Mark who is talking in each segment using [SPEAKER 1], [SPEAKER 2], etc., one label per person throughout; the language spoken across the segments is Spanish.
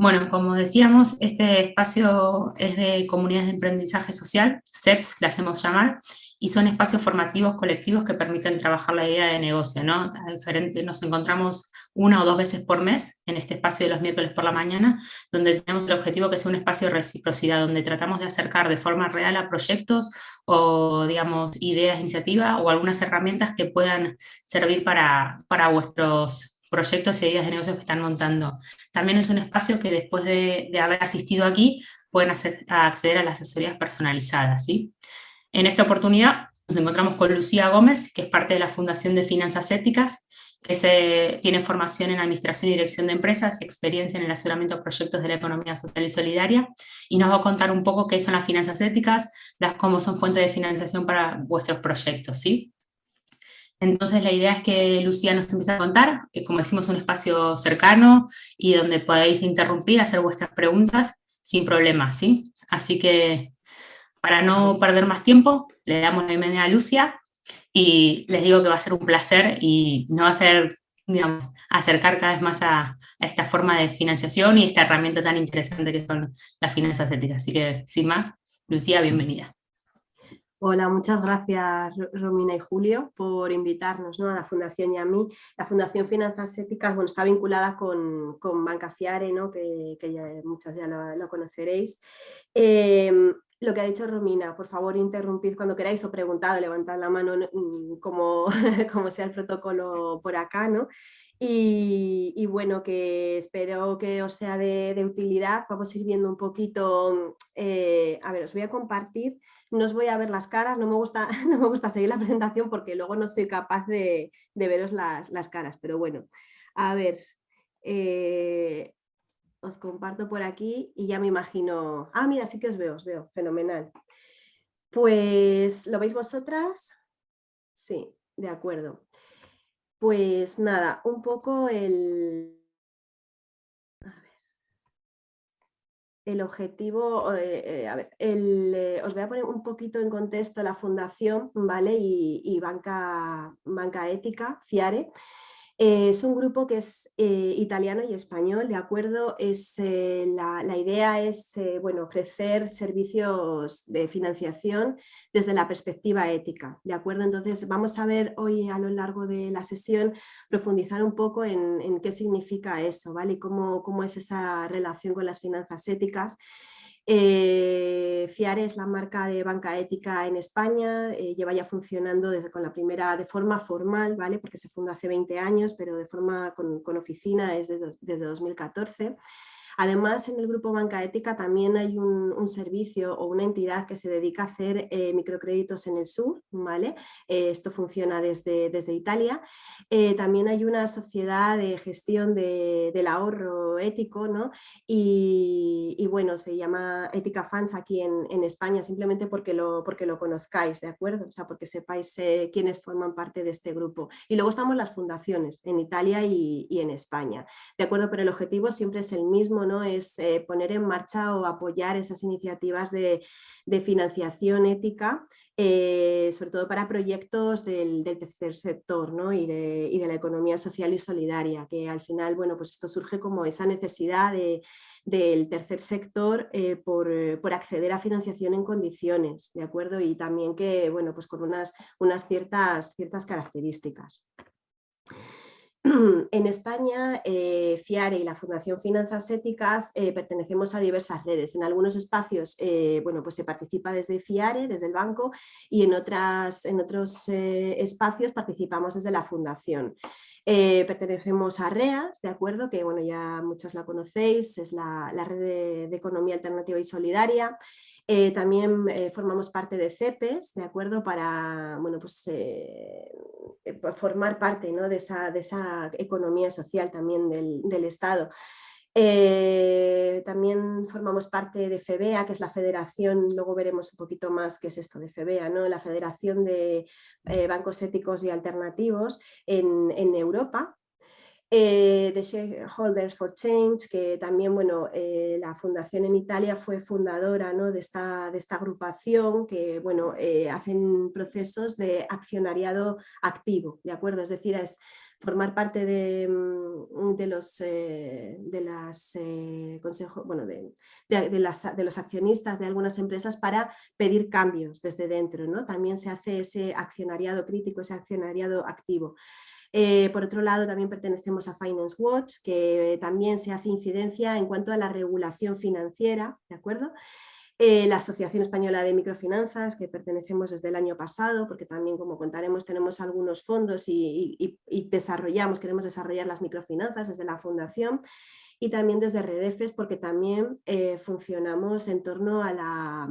[SPEAKER 1] Bueno, como decíamos, este espacio es de comunidades de aprendizaje social, CEPS, las hacemos llamar, y son espacios formativos colectivos que permiten trabajar la idea de negocio, ¿no? diferente, nos encontramos una o dos veces por mes en este espacio de los miércoles por la mañana, donde tenemos el objetivo que sea un espacio de reciprocidad, donde tratamos de acercar de forma real a proyectos o, digamos, ideas, iniciativas o algunas herramientas que puedan servir para, para vuestros proyectos y ideas de negocios que están montando. También es un espacio que después de, haber asistido aquí pueden acceder a las asesorías personalizadas. ¿sí? En esta oportunidad nos encontramos con Lucía Gómez, que es parte de la Fundación de Finanzas Éticas, que se, tiene formación en Administración y Dirección de Empresas experiencia en el asesoramiento de proyectos de la economía social y solidaria, y nos va a contar un poco qué son las finanzas éticas, las, cómo son fuentes de financiación para vuestros proyectos. ¿sí? Entonces la idea es que Lucía nos empiece a contar, que como decimos un espacio cercano y donde podáis interrumpir, hacer vuestras preguntas sin problema, ¿sí? Así que para no perder más tiempo, le damos la bienvenida a Lucia y les digo que va a ser un placer y no va a ser, digamos, acercar cada vez más a, a esta forma de financiación y esta herramienta tan interesante que son las finanzas éticas. Así que, sin más, Lucía, bienvenida.
[SPEAKER 2] Hola, muchas gracias Romina y Julio por invitarnos ¿no? a la Fundación y a mí. La Fundación Finanzas Éticas bueno, está vinculada con, con Banca Fiare, ¿no? que, muchas ya lo, conoceréis. Em, lo que ha dicho Romina, por favor interrumpid cuando queráis o preguntad, levantad la mano mm, como, como sea el protocolo por acá. ¿no? Y, bueno, que espero que os sea de, de utilidad. Vamos a ir viendo un poquito, eh, a ver, os voy a compartir no os voy a ver las caras, no me gusta, no me gusta seguir la presentación porque luego no soy capaz de, veros las, caras, pero bueno, a ver, eh, os comparto por aquí y ya me imagino, ah mira, sí que os veo, os veo, fenomenal. Pues, ¿lo veis vosotras? Sí, de acuerdo. Pues nada, un poco el, el objetivo, eh, eh, a ver, eh, os voy a poner un poquito en contexto la fundación ¿vale? y, y banca, banca Ética, FIARE, eh, es un grupo que es eh, italiano y español, ¿de acuerdo? Es, eh, la, idea es bueno, ofrecer servicios de financiación desde la perspectiva ética, ¿de acuerdo? Entonces vamos a ver hoy a lo largo de la sesión profundizar un poco en, qué significa eso, ¿vale? Y cómo, cómo es esa relación con las finanzas éticas eh, FIARE es la marca de banca ética en España, eh, lleva ya funcionando desde con la primera de forma formal, ¿vale? porque se fundó hace 20 años, pero de forma con, oficina es desde 2014. Además, en el grupo Banca Ética también hay un, servicio o una entidad que se dedica a hacer eh, microcréditos en el sur, ¿vale? Eh, esto funciona desde, desde Italia. Eh, también hay una sociedad de gestión del ahorro ético, ¿no? Y, bueno, se llama Ética Fans aquí en, España, simplemente porque lo, porque lo conozcáis, ¿de acuerdo? O sea, porque sepáis quiénes forman parte de este grupo. Y luego estamos las fundaciones en Italia y, y en España, ¿de acuerdo? Pero el objetivo siempre es el mismo, es eh, poner en marcha o apoyar esas iniciativas de, financiación ética, eh, sobre todo para proyectos del, tercer sector y, de, la economía social y solidaria, que al final bueno, pues esto surge como esa necesidad del tercer sector eh, por, acceder a financiación en condiciones, ¿de acuerdo? Y también que, bueno, pues con unas, ciertas características. En España, eh, FIARE y la Fundación Finanzas Éticas eh, pertenecemos a diversas redes. En algunos espacios eh, bueno, pues se participa desde FIARE, desde el banco, y en, otras, en otros espacios participamos desde la Fundación. pertenecemos a REAS, ¿de acuerdo? Que bueno, ya muchos la conocéis, es la, red de Economía Alternativa y Solidaria. Eh, también eh, formamos parte de CEPES, ¿de acuerdo? Para bueno, pues, eh, formar parte ¿no? de, esa, de, esa, economía social también del, del Estado. también formamos parte de FEBEA, que es la federación, luego veremos un poquito más qué es esto de FEBEA, ¿no? la Federación de Bancos Éticos y Alternativos en, en Europa, Eh, The Shareholders for Change, que también bueno, eh, la fundación en Italia fue fundadora ¿no? de, esta, de, esta, agrupación que bueno, eh, hacen procesos de accionariado activo, ¿de acuerdo? Es decir, es formar parte de, mm, de los, de las, consejos, bueno, de, de, de, los accionistas de algunas empresas para pedir cambios desde dentro. ¿no? También se hace ese accionariado crítico, ese accionariado activo. Eh, por otro lado, también pertenecemos a Finance Watch, que también se hace incidencia en cuanto a la regulación financiera, ¿de acuerdo? Eh, la Asociación Española de Microfinanzas, que pertenecemos desde el año pasado, porque también, como contaremos, tenemos algunos fondos y, desarrollamos, queremos desarrollar las microfinanzas desde la Fundación, y también desde Redefes, porque también eh, funcionamos en torno a la,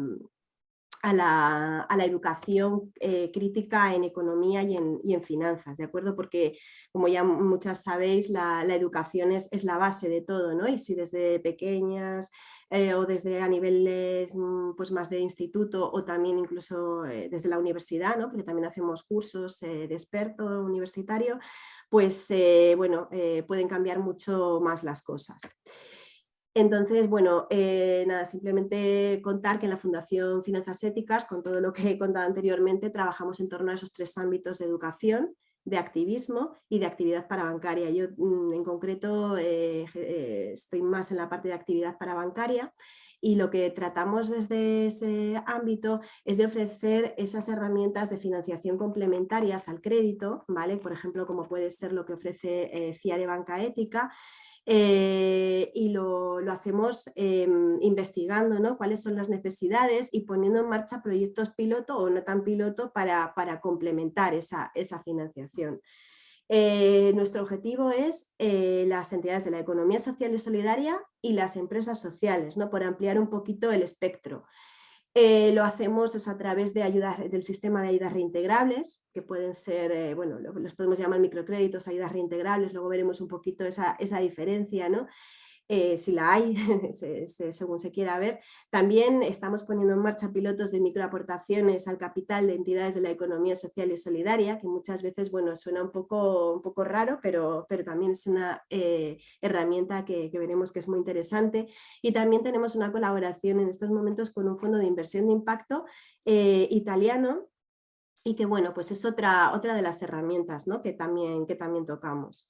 [SPEAKER 2] a la, educación eh, crítica en economía y en, finanzas, ¿de acuerdo? Porque, como ya muchas sabéis, la, educación es, es, la base de todo, ¿no? Y si desde pequeñas eh, o desde a niveles mm, pues más de instituto o también incluso eh, desde la universidad, ¿no? Porque también hacemos cursos de experto universitario, pues, bueno, pueden cambiar mucho más las cosas. Entonces, bueno, eh, nada, simplemente contar que en la Fundación Finanzas Éticas, con todo lo que he contado anteriormente, trabajamos en torno a esos tres ámbitos de educación, de activismo y de actividad parabancaria. Yo mm, en concreto eh, eh, estoy más en la parte de actividad parabancaria y lo que tratamos desde ese ámbito es de ofrecer esas herramientas de financiación complementarias al crédito, ¿vale? por ejemplo como puede ser lo que ofrece FIA de Banca Ética, eh, y lo, hacemos em, investigando ¿no? cuáles son las necesidades y poniendo en marcha proyectos piloto o no tan piloto para, complementar esa, financiación. Eh, nuestro objetivo es eh, las entidades de la economía social y solidaria y las empresas sociales, ¿no? por ampliar un poquito el espectro. Eh, lo hacemos a través de ayudas, del sistema de ayudas reintegrables, que pueden ser, bueno, los podemos llamar microcréditos, ayudas reintegrables, luego veremos un poquito esa, esa diferencia, ¿no? Eh, si la hay, según se quiera ver. También estamos poniendo en marcha pilotos de microaportaciones al capital de entidades de la economía social y solidaria, que muchas veces bueno, suena un poco, un poco raro, pero, pero también es una eh, herramienta que, veremos que es muy interesante. Y también tenemos una colaboración en estos momentos con un fondo de inversión de impacto eh, italiano, y que bueno, pues es otra, otra de las herramientas ¿no? que, también, que también tocamos.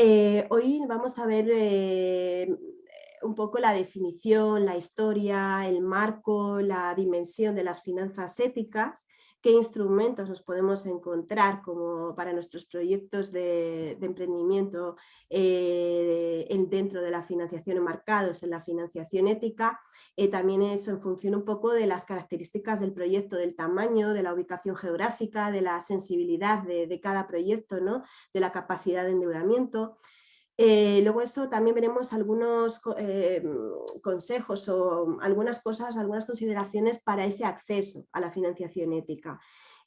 [SPEAKER 2] Eh, hoy vamos a ver eh, un poco la definición, la historia, el marco, la dimensión de las finanzas éticas qué instrumentos nos podemos encontrar como para nuestros proyectos de, emprendimiento eh, dentro de la financiación enmarcados en la financiación ética. Eh, también es en función un poco de las características del proyecto, del tamaño, de la ubicación geográfica, de la sensibilidad de, de cada proyecto, ¿no? de la capacidad de endeudamiento. Eh, luego eso también veremos algunos eh, consejos o algunas cosas, algunas consideraciones para ese acceso a la financiación ética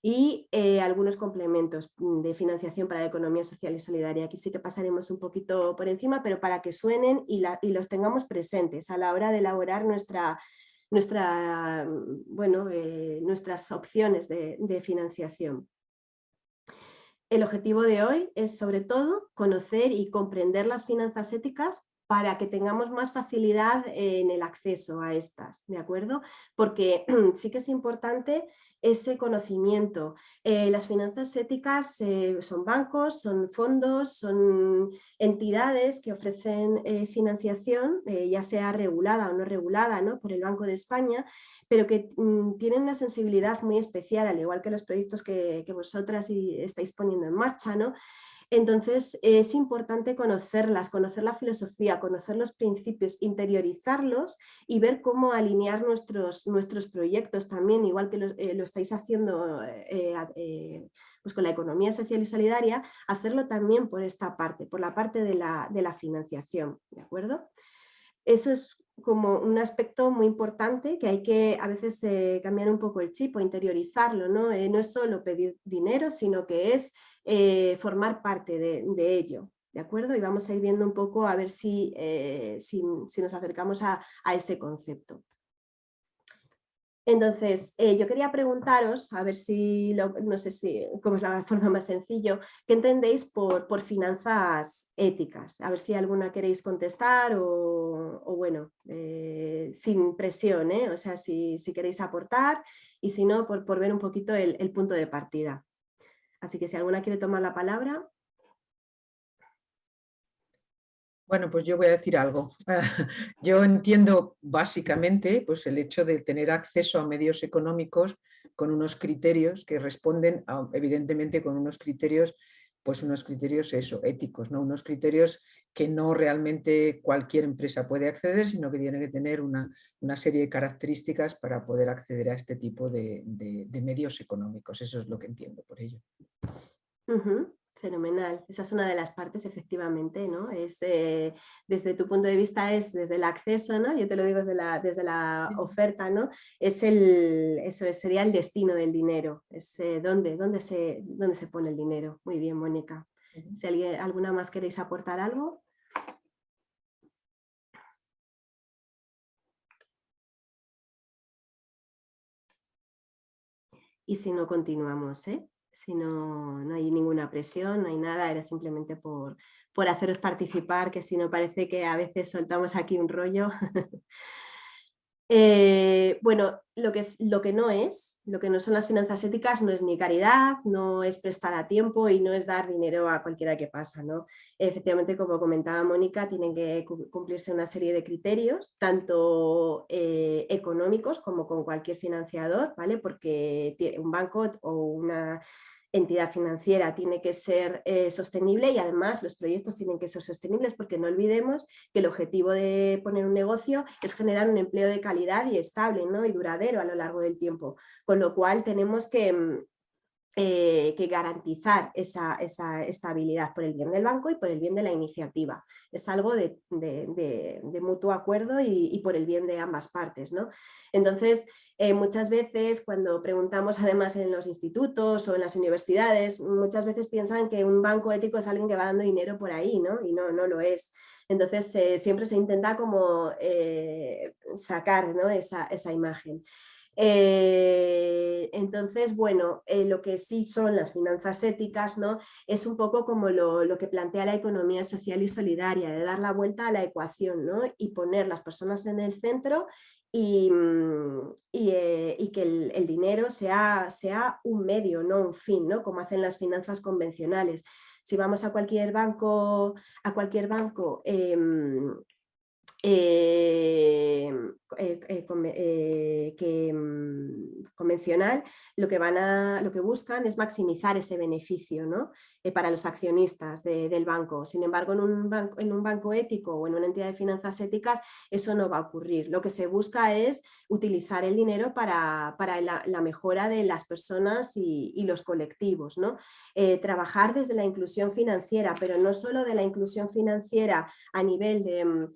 [SPEAKER 2] y eh, algunos complementos de financiación para la economía social y solidaria. Aquí sí que pasaremos un poquito por encima, pero para que suenen y, los tengamos presentes a la hora de elaborar nuestra, nuestra, bueno, nuestras opciones de financiación. El objetivo de hoy es sobre todo conocer y comprender las finanzas éticas para que tengamos más facilidad en el acceso a estas, ¿de acuerdo? Porque sí que es importante ese conocimiento. Eh, las finanzas éticas eh, son bancos, son fondos, son entidades que ofrecen eh, financiación, ya sea regulada o no regulada ¿no? por el Banco de España, pero que mm, tienen una sensibilidad muy especial, al igual que los proyectos que, que vosotras estáis poniendo en marcha, ¿no? Entonces es importante conocerlas, conocer la filosofía, conocer los principios, interiorizarlos y ver cómo alinear nuestros, nuestros proyectos también, igual que lo, eh, estáis haciendo eh, eh, pues con la economía social y solidaria, hacerlo también por esta parte, por la parte de la, de la financiación, ¿de acuerdo? Eso es como un aspecto muy importante que hay que a veces cambiar un poco el chip o interiorizarlo, ¿no? no es solo pedir dinero, sino que es eh, formar parte de, ello. ¿De acuerdo? Y vamos a ir viendo un poco a ver si, eh, si, nos acercamos a, ese concepto. Entonces, eh, yo quería preguntaros, a ver si, no sé si, cómo es la forma más sencillo, ¿qué entendéis por, por finanzas éticas? A ver si alguna queréis contestar o, bueno, sin presión, o sea, si, queréis aportar y si no, por, por ver un poquito el punto de partida. Así que si alguna quiere tomar la palabra.
[SPEAKER 3] Bueno, pues yo voy a decir algo. Yo entiendo básicamente pues, el hecho de tener acceso a medios económicos con unos criterios que responden, evidentemente con unos criterios, pues unos criterios eso, éticos, ¿no? unos criterios que no realmente cualquier empresa puede acceder, sino que tiene que tener una, serie de características para poder acceder a este tipo de, medios económicos. Eso es lo que entiendo por ello.
[SPEAKER 2] Fenomenal, esa es una de las partes efectivamente, ¿no? Es desde tu punto de vista es desde el acceso, ¿no? Yo te lo digo desde la, desde la oferta, ¿no? Es el, eso sería el destino del dinero, es eh, dónde, dónde, se, dónde se pone el dinero. Muy bien, Mónica. Si alguien, alguna más queréis aportar algo. Y si no, continuamos, ¿eh? si no, no hay ninguna presión, no hay nada, era simplemente por, por haceros participar, que si no parece que a veces soltamos aquí un rollo. Eh, bueno, lo que, es, lo que no es, lo que no son las finanzas éticas no es ni caridad, no es prestar a tiempo y no es dar dinero a cualquiera que pasa. ¿no? Efectivamente, como comentaba Mónica, tienen que cumplirse una serie de criterios, tanto eh, económicos como con cualquier financiador, ¿vale? porque un banco o una entidad financiera tiene que ser eh, sostenible y además los proyectos tienen que ser sostenibles porque no olvidemos que el objetivo de poner un negocio es generar un empleo de calidad y estable ¿no? y duradero a lo largo del tiempo, con lo cual tenemos que, mm, eh, que garantizar esa, estabilidad por el bien del banco y por el bien de la iniciativa. Es algo de, mutuo acuerdo y, por el bien de ambas partes. ¿no? Entonces, eh, muchas veces cuando preguntamos además en los institutos o en las universidades, muchas veces piensan que un banco ético es alguien que va dando dinero por ahí, ¿no? Y no, no lo es. Entonces eh, siempre se intenta como sacar esa, esa, imagen. Entonces, bueno, lo que sí son las finanzas éticas ¿no? es un poco como lo, lo, que plantea la economía social y solidaria, de dar la vuelta a la ecuación ¿no? y poner las personas en el centro Mm, eh, y, que el, dinero sea, sea, un medio, no un fin, ¿no? como hacen las finanzas convencionales. Si vamos a cualquier banco, a cualquier banco em, eh, eh, eh, que, mm, convencional, lo que, van a, lo que buscan es maximizar ese beneficio ¿no? para los accionistas del banco. Sin embargo, en un, banco, en un banco ético o en una entidad de finanzas éticas eso no va a ocurrir. Lo que se busca es utilizar el dinero para, para la, mejora de las personas y, y los colectivos. ¿no? trabajar desde la inclusión financiera, pero no solo de la inclusión financiera a nivel de mm,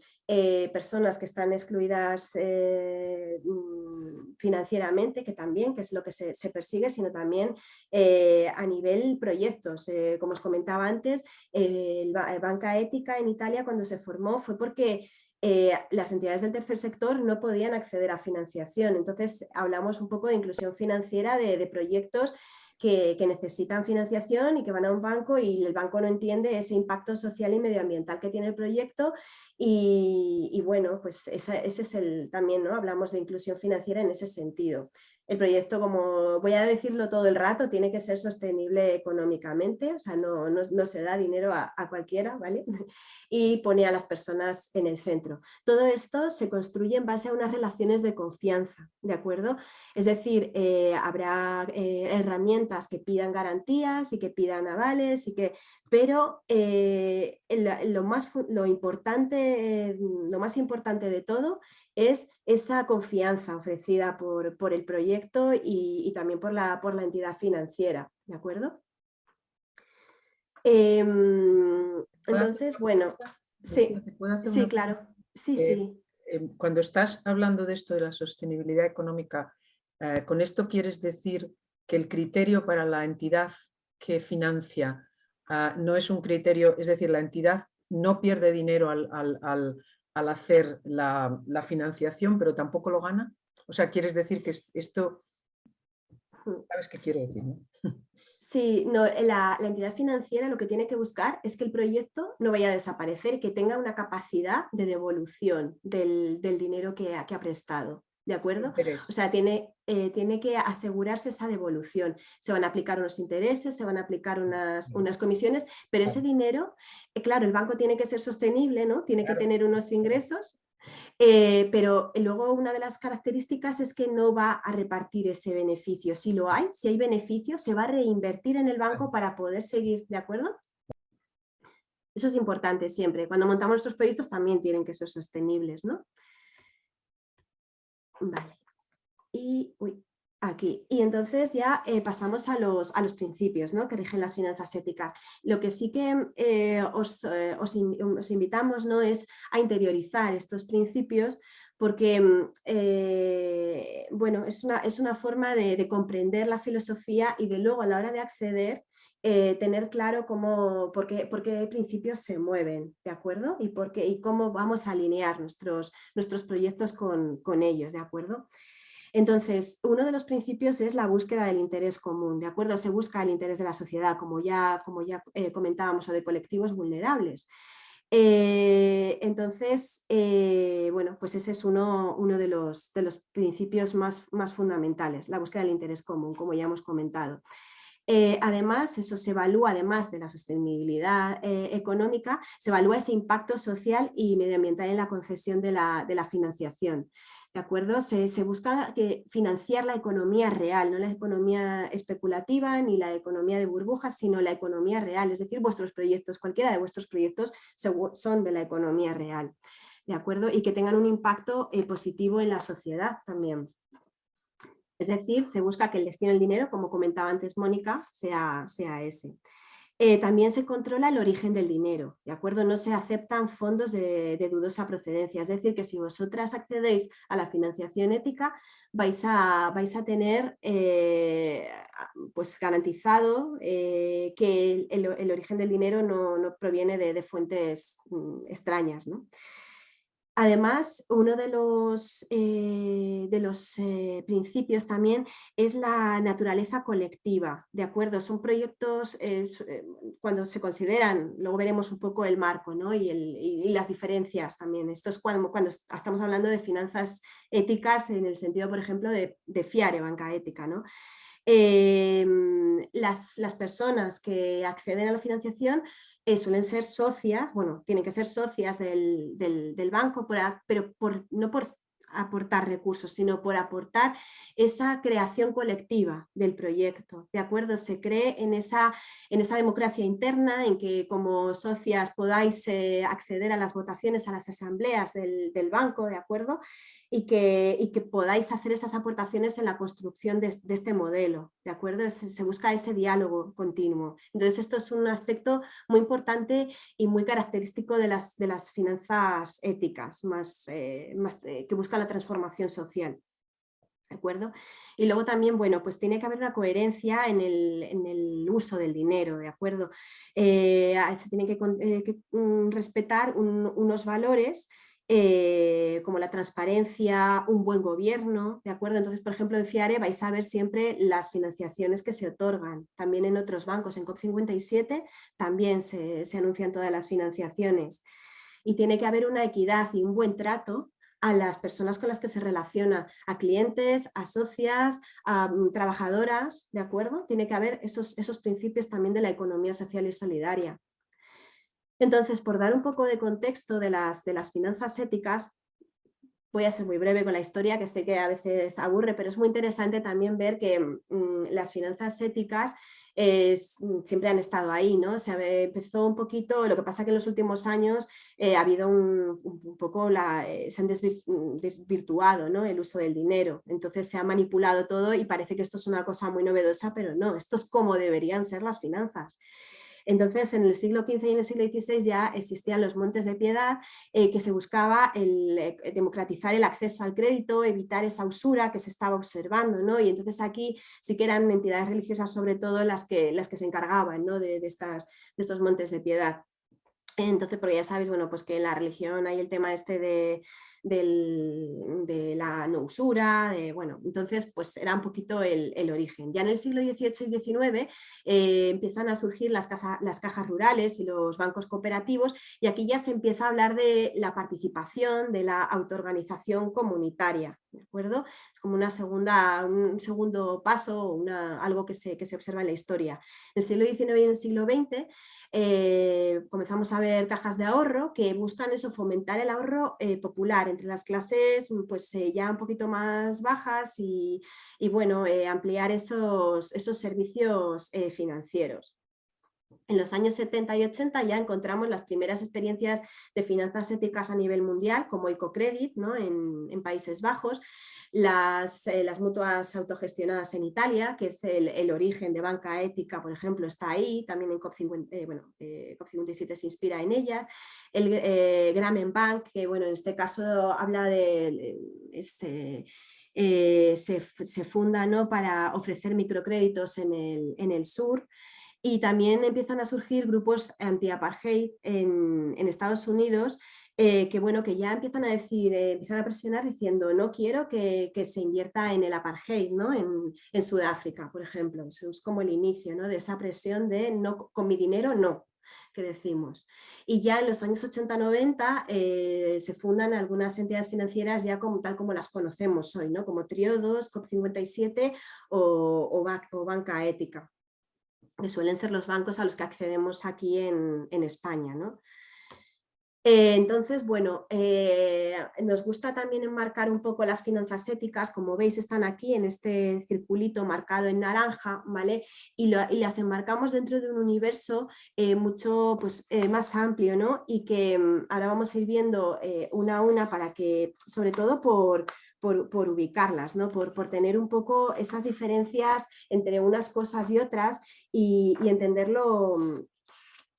[SPEAKER 2] eh, personas que están excluidas eh, mm, financieramente, que también, que es lo que se, persigue, sino también eh, a nivel proyectos. como os comentaba antes, la Banca Ética en Italia cuando se formó fue porque las entidades del tercer sector no podían acceder a financiación. Entonces hablamos un poco de inclusión financiera de proyectos que, necesitan financiación y que van a un banco y el banco no entiende ese impacto social y medioambiental que tiene el proyecto y, bueno, pues ese, es el también, ¿no? Hablamos de inclusión financiera en ese sentido el proyecto, como voy a decirlo todo el rato, tiene que ser sostenible económicamente, o sea, no, no, se da dinero a, cualquiera, ¿vale? Y pone a las personas en el centro. Todo esto se construye en base a unas relaciones de confianza, ¿de acuerdo? Es decir, eh, habrá eh, herramientas que pidan garantías y que pidan avales, y que, pero eh, lo, más, importante, lo más importante de todo es esa confianza ofrecida por, el proyecto y, también por la, por la entidad financiera, ¿de acuerdo? Em, entonces, bueno, sí, sí, claro, sí,
[SPEAKER 3] eh,
[SPEAKER 2] sí.
[SPEAKER 3] Em, cuando estás hablando de esto de la sostenibilidad económica, eh, ¿con esto quieres decir que el criterio para la entidad que financia ah, no es un criterio, es decir, la entidad no pierde dinero al, al, al hacer la, financiación, pero tampoco lo gana? O sea, quieres decir que esto, ¿sabes qué quiero decir?
[SPEAKER 2] Sí, no, la, entidad financiera lo que tiene que buscar es que el proyecto no vaya a desaparecer, que tenga una capacidad de devolución del, dinero que ha prestado. ¿De acuerdo? O sea, tiene, eh, tiene que asegurarse esa devolución. Se van a aplicar unos intereses, se van a aplicar unas, unas comisiones, pero ese dinero, eh, claro, el banco tiene que ser sostenible, ¿no? Tiene que tener unos ingresos, eh, pero luego una de las características es que no va a repartir ese beneficio. Si lo hay, si hay beneficio, se va a reinvertir en el banco para poder seguir, ¿de acuerdo? Eso es importante siempre. Cuando montamos nuestros proyectos también tienen que ser sostenibles, ¿no? Vale. Y, aquí. Y entonces ya eh, pasamos a los, a los principios ¿no? que rigen las finanzas éticas. Lo que sí que eh, eh, os, os, invitamos ¿no? es a interiorizar estos principios porque mm, bueno, es, una, es una forma de, de, comprender la filosofía y de luego a la hora de acceder eh, tener claro cómo, por qué, por principios se mueven, ¿de acuerdo? Y, por y cómo vamos a alinear nuestros, nuestros proyectos con, con, ellos, ¿de acuerdo? Entonces, uno de los principios es la búsqueda del interés común, ¿de acuerdo? Se busca el interés de la sociedad, como ya, como ya eh, comentábamos, o de colectivos vulnerables. Eh, entonces, bueno, pues ese es uno, uno de, los, de, los, principios más, más fundamentales, la búsqueda del interés común, como ya hemos comentado. Eh, además, eso se evalúa, además de la sostenibilidad eh, económica, se evalúa ese impacto social y medioambiental en la concesión de la, financiación. ¿De acuerdo? Se, busca que financiar la economía real, no la economía especulativa ni la economía de burbujas, sino la economía real, es decir, vuestros proyectos, cualquiera de vuestros proyectos son de la economía real. ¿De acuerdo? Y que tengan un impacto eh, positivo en la sociedad también. Es decir, se busca que el destino del dinero, como comentaba antes Mónica, sea, sea ese. Eh, también se controla el origen del dinero, ¿de acuerdo? No se aceptan fondos de, dudosa procedencia, es decir, que si vosotras accedéis a la financiación ética, vais a, vais a tener eh, pues garantizado eh, que el, origen del dinero no, proviene de, de fuentes mm, extrañas, ¿no? Además, uno de los, eh, de los eh, principios también es la naturaleza colectiva, ¿de acuerdo? Son proyectos, eh, cuando se consideran, luego veremos un poco el marco ¿no? y, las diferencias también. Esto es cuando, cuando, estamos hablando de finanzas éticas en el sentido, por ejemplo, de, de FIARE, banca ética, ¿no? Em, las, las personas que acceden a la financiación eh, suelen ser socias, bueno, tienen que ser socias del, banco, pero no por aportar recursos, sino por aportar esa creación colectiva del proyecto, ¿de acuerdo? Se cree en esa, en esa democracia interna, en que como socias podáis eh, acceder a las votaciones, a las asambleas del, del banco, ¿de acuerdo? Y que, y que podáis hacer esas aportaciones en la construcción de, este modelo, ¿de acuerdo? Se, busca ese diálogo continuo. Entonces esto es un aspecto muy importante y muy característico de las, de las finanzas éticas, más, eh, más eh, que buscan la transformación social. ¿De acuerdo? Y luego también, bueno, pues tiene que haber una coherencia en el, en el uso del dinero, ¿de acuerdo? Eh, se tiene que, que mm, respetar unos valores eh, como la transparencia, un buen gobierno, ¿de acuerdo? Entonces, por ejemplo, en FIARE vais a ver siempre las financiaciones que se otorgan, también en otros bancos, en COP57 también se, anuncian todas las financiaciones y tiene que haber una equidad y un buen trato a las personas con las que se relaciona, a clientes, a socias, a mm, trabajadoras, ¿de acuerdo? Tiene que haber esos, esos principios también de la economía social y solidaria. Entonces, por dar un poco de contexto de las, de las finanzas éticas, voy a ser muy breve con la historia, que sé que a veces aburre, pero es muy interesante también ver que mm, las finanzas éticas mm, siempre han estado ahí, ¿no? Se empezó un poquito, lo que pasa que en los últimos años eh, ha habido un, poco, eh, se han mm, desvirtuado ¿no? el uso del dinero, entonces se ha manipulado todo y parece que esto es una cosa muy novedosa, pero no, esto es como deberían ser las finanzas. Entonces, en el siglo XV y en el siglo XVI ya existían los montes de piedad eh, que se buscaba el, eh, democratizar el acceso al crédito, evitar esa usura que se estaba observando, ¿no? Y entonces aquí sí que eran entidades religiosas sobre todo las que, las que se encargaban ¿no? de, estas, de estos montes de piedad. Entonces, porque ya sabéis, bueno, pues que en la religión hay el tema este de, de la no usura, bueno, entonces pues era un poquito el, origen. Ya en el siglo XVIII y XIX eh, empiezan a surgir las, las cajas rurales y los bancos cooperativos y aquí ya se empieza a hablar de la participación, de la autoorganización comunitaria, ¿de acuerdo? Es como una segunda, un segundo paso, una, algo que se, que se observa en la historia. En el siglo XIX y en el siglo XX eh, comenzamos a ver cajas de ahorro que buscan eso, fomentar el ahorro eh, popular entre las clases pues, eh, ya un poquito más bajas y, bueno, ampliar esos, esos servicios financieros. En los años 70 y 80 ya encontramos las primeras experiencias de finanzas éticas a nivel mundial, como Ecocredit ¿no? en, en Países Bajos, las, eh, las, mutuas autogestionadas en Italia, que es el, origen de banca ética, por ejemplo, está ahí, también en COP57 eh, eh, se inspira en ellas. El Grameen Bank, que bueno, en este caso habla de... Se, se, funda ¿no? para ofrecer microcréditos en el, sur y también empiezan a surgir grupos anti-apartheid en Estados Unidos eh, que bueno, que ya empiezan a decir, eh, empiezan a presionar diciendo no quiero que, se invierta en el apartheid, ¿no? en, Sudáfrica, por ejemplo. Eso es como el inicio ¿no? de esa presión de no, con mi dinero no, que decimos. Y ya en los años 80-90 eh, se fundan algunas entidades financieras ya como, tal como las conocemos hoy, ¿no? como Triodos, COP57 o, o, Banca Ética, que suelen ser los bancos a los que accedemos aquí en, en España. ¿no? Eh, entonces, bueno, eh, nos gusta también enmarcar un poco las finanzas éticas, como veis están aquí en este circulito marcado en naranja, ¿vale? Y, las enmarcamos dentro de un universo eh, mucho pues, más amplio, ¿no? Y que mm, ahora vamos a ir viendo una a una para que, sobre todo por, por, ubicarlas, ¿no? por, por, tener un poco esas diferencias entre unas cosas y otras y, entenderlo mm,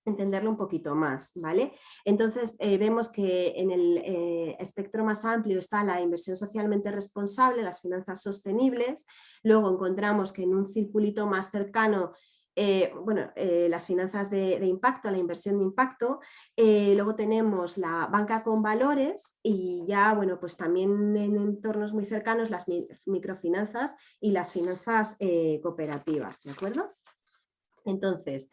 [SPEAKER 2] entenderlo un poquito más, ¿vale? Entonces eh, vemos que en el eh, espectro más amplio está la inversión socialmente responsable, las finanzas sostenibles, luego encontramos que en un circulito más cercano eh, bueno, las finanzas de, impacto, la inversión de impacto, luego tenemos la banca con valores y ya, bueno, pues también en entornos muy cercanos las microfinanzas y las finanzas cooperativas, ¿de acuerdo? Entonces,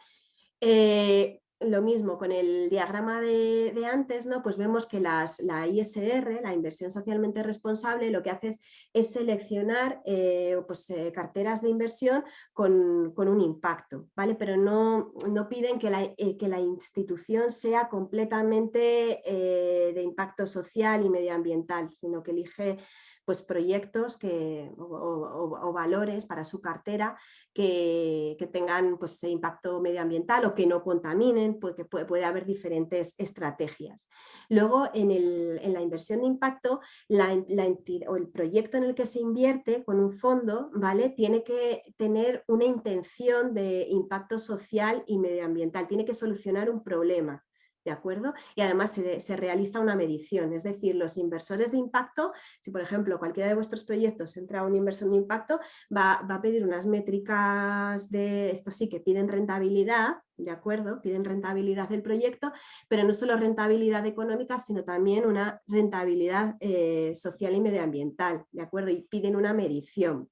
[SPEAKER 2] lo mismo con el diagrama de, antes, ¿no? pues vemos que las, la ISR, la inversión socialmente responsable, lo que hace es, seleccionar eh, pues, eh, carteras de inversión con, un impacto, ¿vale? pero no, no piden que la, eh, que la, institución sea completamente de impacto social y medioambiental, sino que elige pues, proyectos que, o, valores para su cartera que, tengan pues, impacto medioambiental o que no contaminen, porque puede, haber diferentes estrategias. Luego, en, la inversión de impacto, la, o el proyecto en el que se invierte con un fondo ¿vale? tiene que tener una intención de impacto social y medioambiental, tiene que solucionar un problema. ¿De acuerdo? Y además se, realiza una medición, es decir, los inversores de impacto, si por ejemplo cualquiera de vuestros proyectos entra a una inversión de impacto, va, a pedir unas métricas de, esto sí, que piden rentabilidad, ¿de acuerdo? Piden rentabilidad del proyecto, pero no solo rentabilidad económica, sino también una rentabilidad eh, social y medioambiental, ¿de acuerdo? Y piden una medición.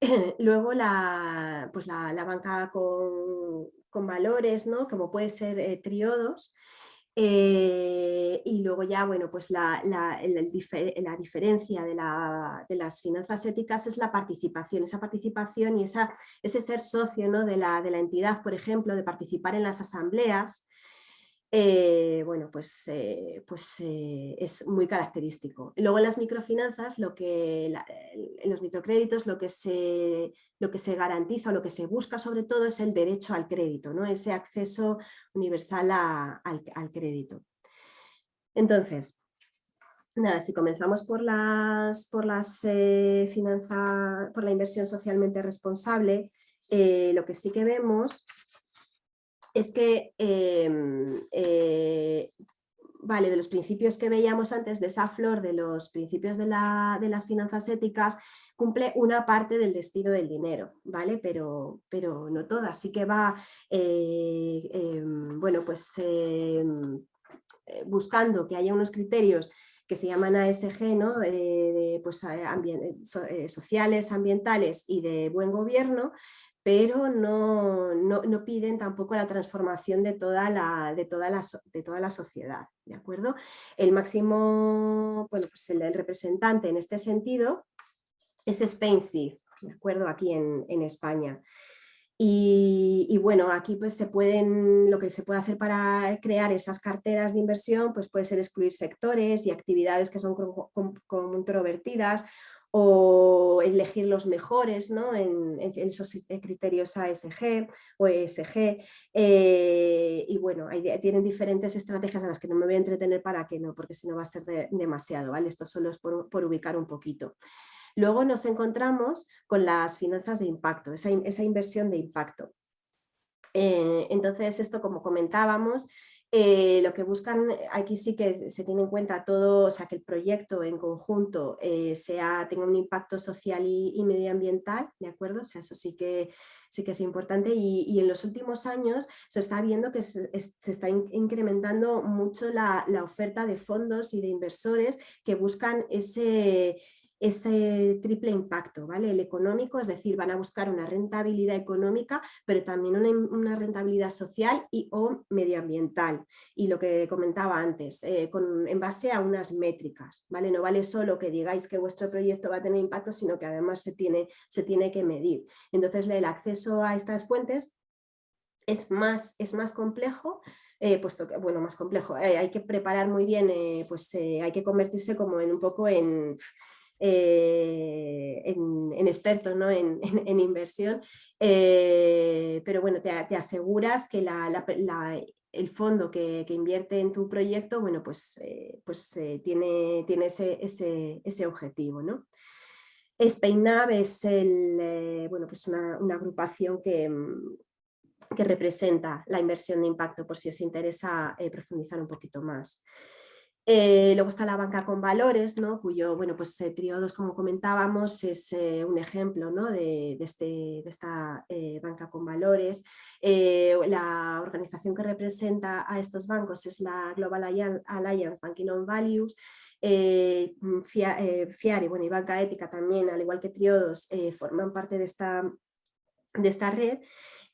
[SPEAKER 2] Luego la, pues la banca con, con valores, ¿no? como puede ser eh, triodos, eh, y luego ya, bueno, pues la, la, diferencia de, las finanzas éticas es la participación, esa participación y esa, ese ser socio ¿no? de, la, de la entidad, por ejemplo, de participar en las asambleas, eh, bueno, pues, eh, pues eh, es muy característico. Luego en las microfinanzas, lo que, en los microcréditos, lo que, se, lo que se garantiza o lo que se busca sobre todo es el derecho al crédito, ¿no? ese acceso universal al, crédito. Entonces, nada, si comenzamos por las, por las por la inversión socialmente responsable, lo que sí que vemos es que, em, eh, vale, de los principios que veíamos antes, de esa flor de los principios de, las finanzas éticas, cumple una parte del destino del dinero, ¿vale? Pero, pero no toda, así que va, eh, em, bueno, pues em, buscando que haya unos criterios que se llaman ASG, ¿no? de, pues, sociales, ambientales y de buen gobierno, pero no, no, piden tampoco la transformación de toda la, de toda la, de toda la sociedad. ¿de acuerdo? El máximo, bueno, pues el, representante en este sentido es Spencer, ¿de acuerdo? Aquí en, en España. Y, bueno, aquí pues se pueden, lo que se puede hacer para crear esas carteras de inversión pues puede ser excluir sectores y actividades que son controvertidas o elegir los mejores ¿no? en, esos criterios ASG o ESG eh, y bueno, tienen diferentes estrategias a las que no me voy a entretener para que no, porque si no va a ser demasiado, ¿vale? Esto solo es por, ubicar un poquito. Luego nos encontramos con las finanzas de impacto, esa, inversión de impacto. Eh, entonces esto como comentábamos eh, lo que buscan, eh, aquí sí que se tiene en cuenta todo, o sea, que el proyecto en conjunto eh, sea, tenga un impacto social y, medioambiental, ¿de acuerdo? O sea, eso sí que, sí que es importante y, en los últimos años se está viendo que se, está incrementando mucho la, la oferta de fondos y de inversores que buscan ese ese triple impacto, ¿vale? El económico, es decir, van a buscar una rentabilidad económica, pero también una, rentabilidad social y o medioambiental. Y lo que comentaba antes, eh, en base a unas métricas, ¿vale? No vale solo que digáis que vuestro proyecto va a tener impacto, sino que además se tiene, se tiene que medir. Entonces el acceso a estas fuentes es más, es más complejo, eh, puesto que, bueno, más complejo, eh, hay que preparar muy bien, pues hay que convertirse como en un poco en eh, en, expertos ¿no? en, inversión, eh, pero bueno, te, aseguras que el fondo que, invierte en tu proyecto, bueno, pues, eh, pues tiene, tiene ese, ese, objetivo. ¿no? SpainNav es el, bueno, pues una, agrupación que, mm, que representa la inversión de impacto por si os interesa profundizar un poquito más. Eh, luego está la banca con valores, ¿no? cuyo, bueno, pues eh, Triodos, como comentábamos, es eh, un ejemplo ¿no? de, este, de, esta banca con valores. la organización que representa a estos bancos es la Global Alliance Banking on Values, FIARI bueno, y Banca Ética también, al igual que Triodos, forman parte de esta, de esta red.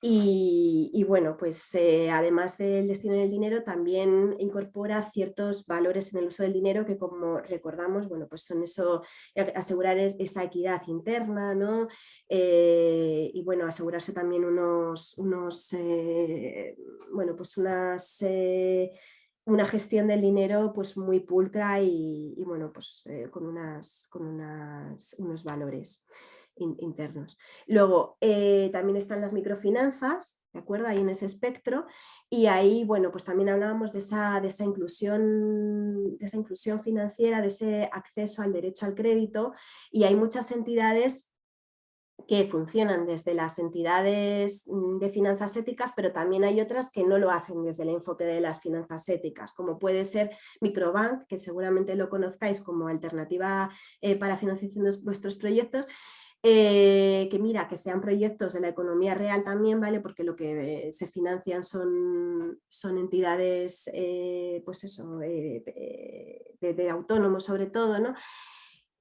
[SPEAKER 2] Y, bueno, pues eh, además del destino del dinero también incorpora ciertos valores en el uso del dinero que como recordamos, bueno, pues son eso, eh, asegurar esa equidad interna, ¿no? Eh, y bueno, asegurarse también unos, unos bueno, pues unas una gestión del dinero pues muy pulcra y, bueno, pues con, unas, con unas, unos valores internos. Luego eh, también están las microfinanzas, ¿de acuerdo? Ahí en ese espectro y ahí, bueno, pues también hablábamos de esa, de esa, inclusión, de esa inclusión financiera, de ese acceso al derecho al crédito y hay muchas entidades que funcionan desde las entidades mm, de finanzas éticas, pero también hay otras que no lo hacen desde el enfoque de las finanzas éticas, como puede ser Microbank, que seguramente lo conozcáis como alternativa eh, para financiación de vuestros proyectos, eh, que mira, que sean proyectos de la economía real también, ¿vale? Porque lo que se financian son, son entidades, eh, pues eso, eh, de, autónomos sobre todo, ¿no?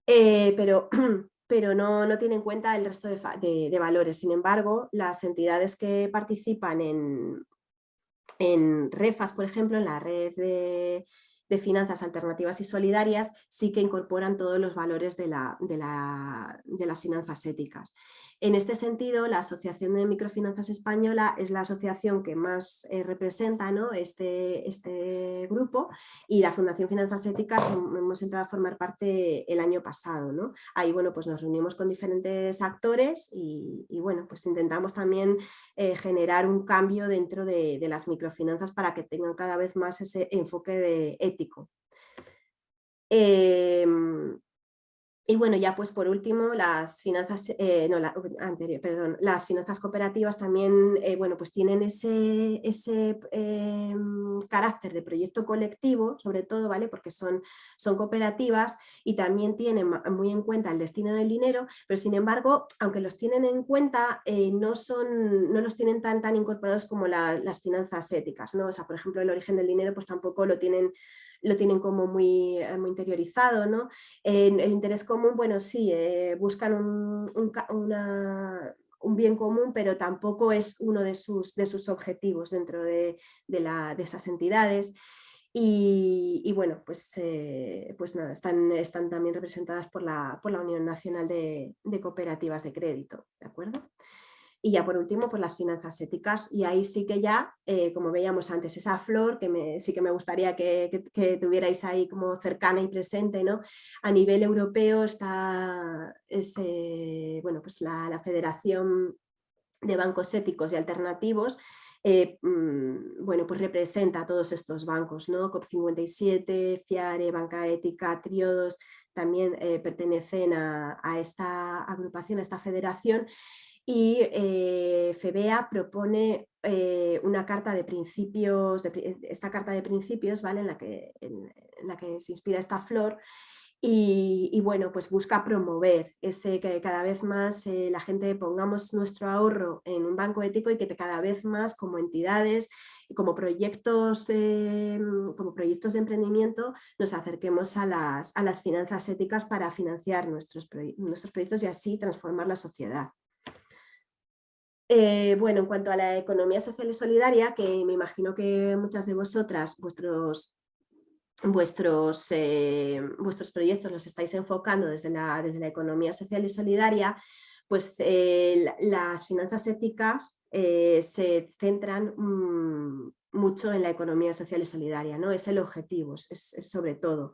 [SPEAKER 2] pero pero no, no tiene en cuenta el resto de, de, valores. Sin embargo, las entidades que participan en, en REFAS, por ejemplo, en la red de, de finanzas alternativas y solidarias sí que incorporan todos los valores de, la, de, la, de las finanzas éticas. En este sentido, la Asociación de Microfinanzas Española es la asociación que más eh, representa ¿no? este, este grupo y la Fundación Finanzas Éticas hemos entrado a formar parte el año pasado. ¿no? Ahí bueno, pues nos reunimos con diferentes actores y, bueno, pues intentamos también eh, generar un cambio dentro de, de las microfinanzas para que tengan cada vez más ese enfoque de ético. Em, y bueno, ya pues por último, las finanzas, eh, no, la, anterior, perdón, las finanzas cooperativas también, eh, bueno, pues tienen ese, ese em, carácter de proyecto colectivo, sobre todo, ¿vale? Porque son, son cooperativas y también tienen muy en cuenta el destino del dinero, pero sin embargo, aunque los tienen en cuenta, eh, no, son, no los tienen tan, tan incorporados como las finanzas éticas, ¿no? O sea, por ejemplo, el origen del dinero pues tampoco lo tienen lo tienen como muy, eh, muy interiorizado. ¿no? el interés común, bueno, sí, eh, buscan un, un, bien común, pero tampoco es uno de sus, de sus objetivos dentro de, de, esas entidades. Y, bueno, pues, eh, pues nada, están, están también representadas por la, por la Unión Nacional de, de Cooperativas de Crédito, ¿de acuerdo? Y ya por último, pues las finanzas éticas. Y ahí sí que ya, eh, como veíamos antes, esa flor que sí que me gustaría que, tuvierais ahí como cercana y presente. ¿no? A nivel europeo está bueno, pues la, Federación de Bancos Éticos y Alternativos, eh, mm, bueno, pues representa a todos estos bancos, ¿no? COP57, FIARE, Banca Ética, Triodos, también eh, pertenecen a, a, esta agrupación, a esta federación y eh, FEBEA propone eh, una carta de principios, esta carta de principios ¿vale? en, la que, se inspira esta flor y, bueno, pues busca promover ese que cada vez más eh, la gente pongamos nuestro ahorro en un banco ético y que cada vez más como entidades y como proyectos, como proyectos de emprendimiento nos acerquemos a las, a las finanzas éticas para financiar nuestros, nuestros proyectos y así transformar la sociedad. Eh, bueno, en cuanto a la economía social y solidaria, que me imagino que muchas de vosotras, vuestros, vuestros, eh, vuestros proyectos los estáis enfocando desde la, desde la economía social y solidaria, pues eh, las finanzas éticas se centran mm, mucho en la economía social y solidaria, ¿no? es el objetivo, es sobre todo.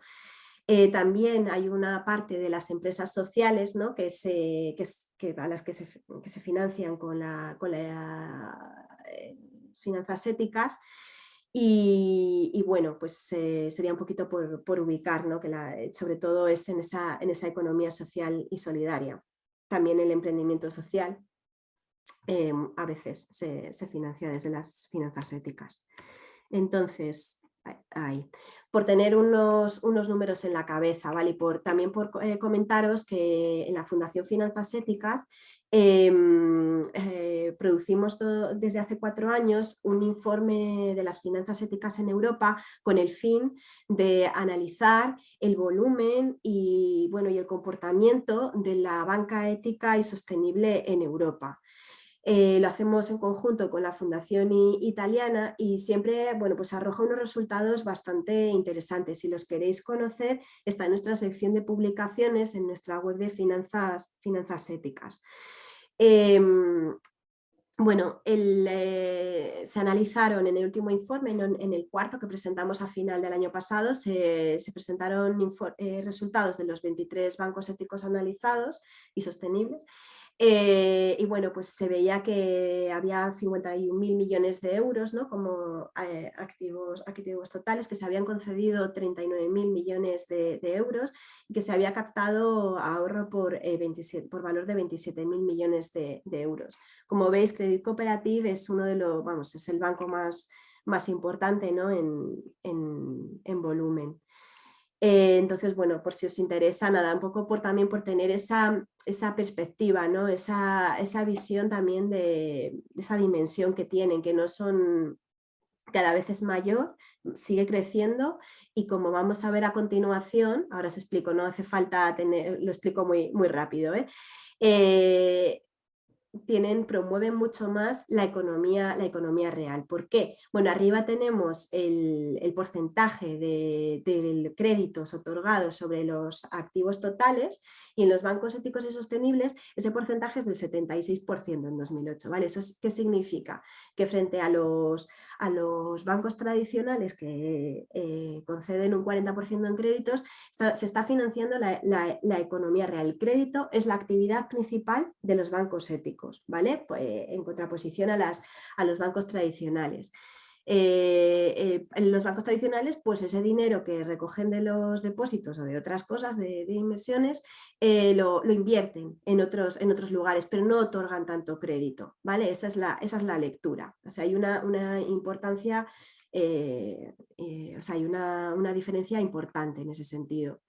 [SPEAKER 2] También hay una parte de las empresas sociales ¿no? que se, que, a las que se, que se financian con, la, con la, eh, finanzas éticas y, bueno, pues eh, sería un poquito por, por ubicar, ¿no? que la, sobre todo es en esa, en esa economía social y solidaria. También el emprendimiento social a veces se, se financia desde las finanzas éticas. Entonces, por tener unos, unos, números en la cabeza, ¿vale? Y por, también por eh, comentaros que en la Fundación Finanzas Éticas em, eh, producimos desde hace cuatro años un informe de las finanzas éticas en Europa con el fin de analizar el volumen y, bueno, y el comportamiento de la banca ética y sostenible en Europa. Eh, lo hacemos en conjunto con la Fundación Italiana y siempre bueno, pues arroja unos resultados bastante interesantes. Si los queréis conocer, está en nuestra sección de publicaciones en nuestra web de finanzas, finanzas éticas. Em, bueno, eh, se analizaron en el último informe, en, el cuarto que presentamos a final del año pasado, se, presentaron eh, resultados de los 23 bancos éticos analizados y sostenibles eh, y bueno, pues se veía que había 51.000 millones de euros ¿no? como eh, activos, activos totales, que se habían concedido 39.000 millones de, euros y que se había captado ahorro por, eh, 27, por valor de 27.000 millones de, euros. Como veis, Credit Cooperative es uno de los, vamos, es el banco más, más importante ¿no? en, en, en volumen. Eh, entonces, bueno, por si os interesa, nada, un poco por, también por tener esa, esa perspectiva, ¿no? esa, esa visión también de, esa dimensión que tienen, que no son cada vez es mayor, sigue creciendo y como vamos a ver a continuación, ahora os explico, no hace falta tener, lo explico muy, muy rápido, ¿eh? Eh, tienen, promueven mucho más la economía, la economía real. ¿Por qué? Bueno, arriba tenemos el, porcentaje de, créditos otorgados sobre los activos totales y en los bancos éticos y sostenibles ese porcentaje es del 76% en 2008. ¿vale? ¿Eso qué significa? Que frente a los, a los bancos tradicionales que eh, conceden un 40% en créditos, se está financiando la economía real. El crédito es la actividad principal de los bancos éticos. ¿Vale? Pues, en contraposición a, las, a los bancos tradicionales. Eh, en los bancos tradicionales, pues ese dinero que recogen de los depósitos o de otras cosas, de, inversiones, lo, invierten en otros, en otros lugares, pero no otorgan tanto crédito, ¿vale? Esa es la, esa es la lectura. O sea, hay una, una importancia eh, eh, o sea, hay una, diferencia importante en ese sentido.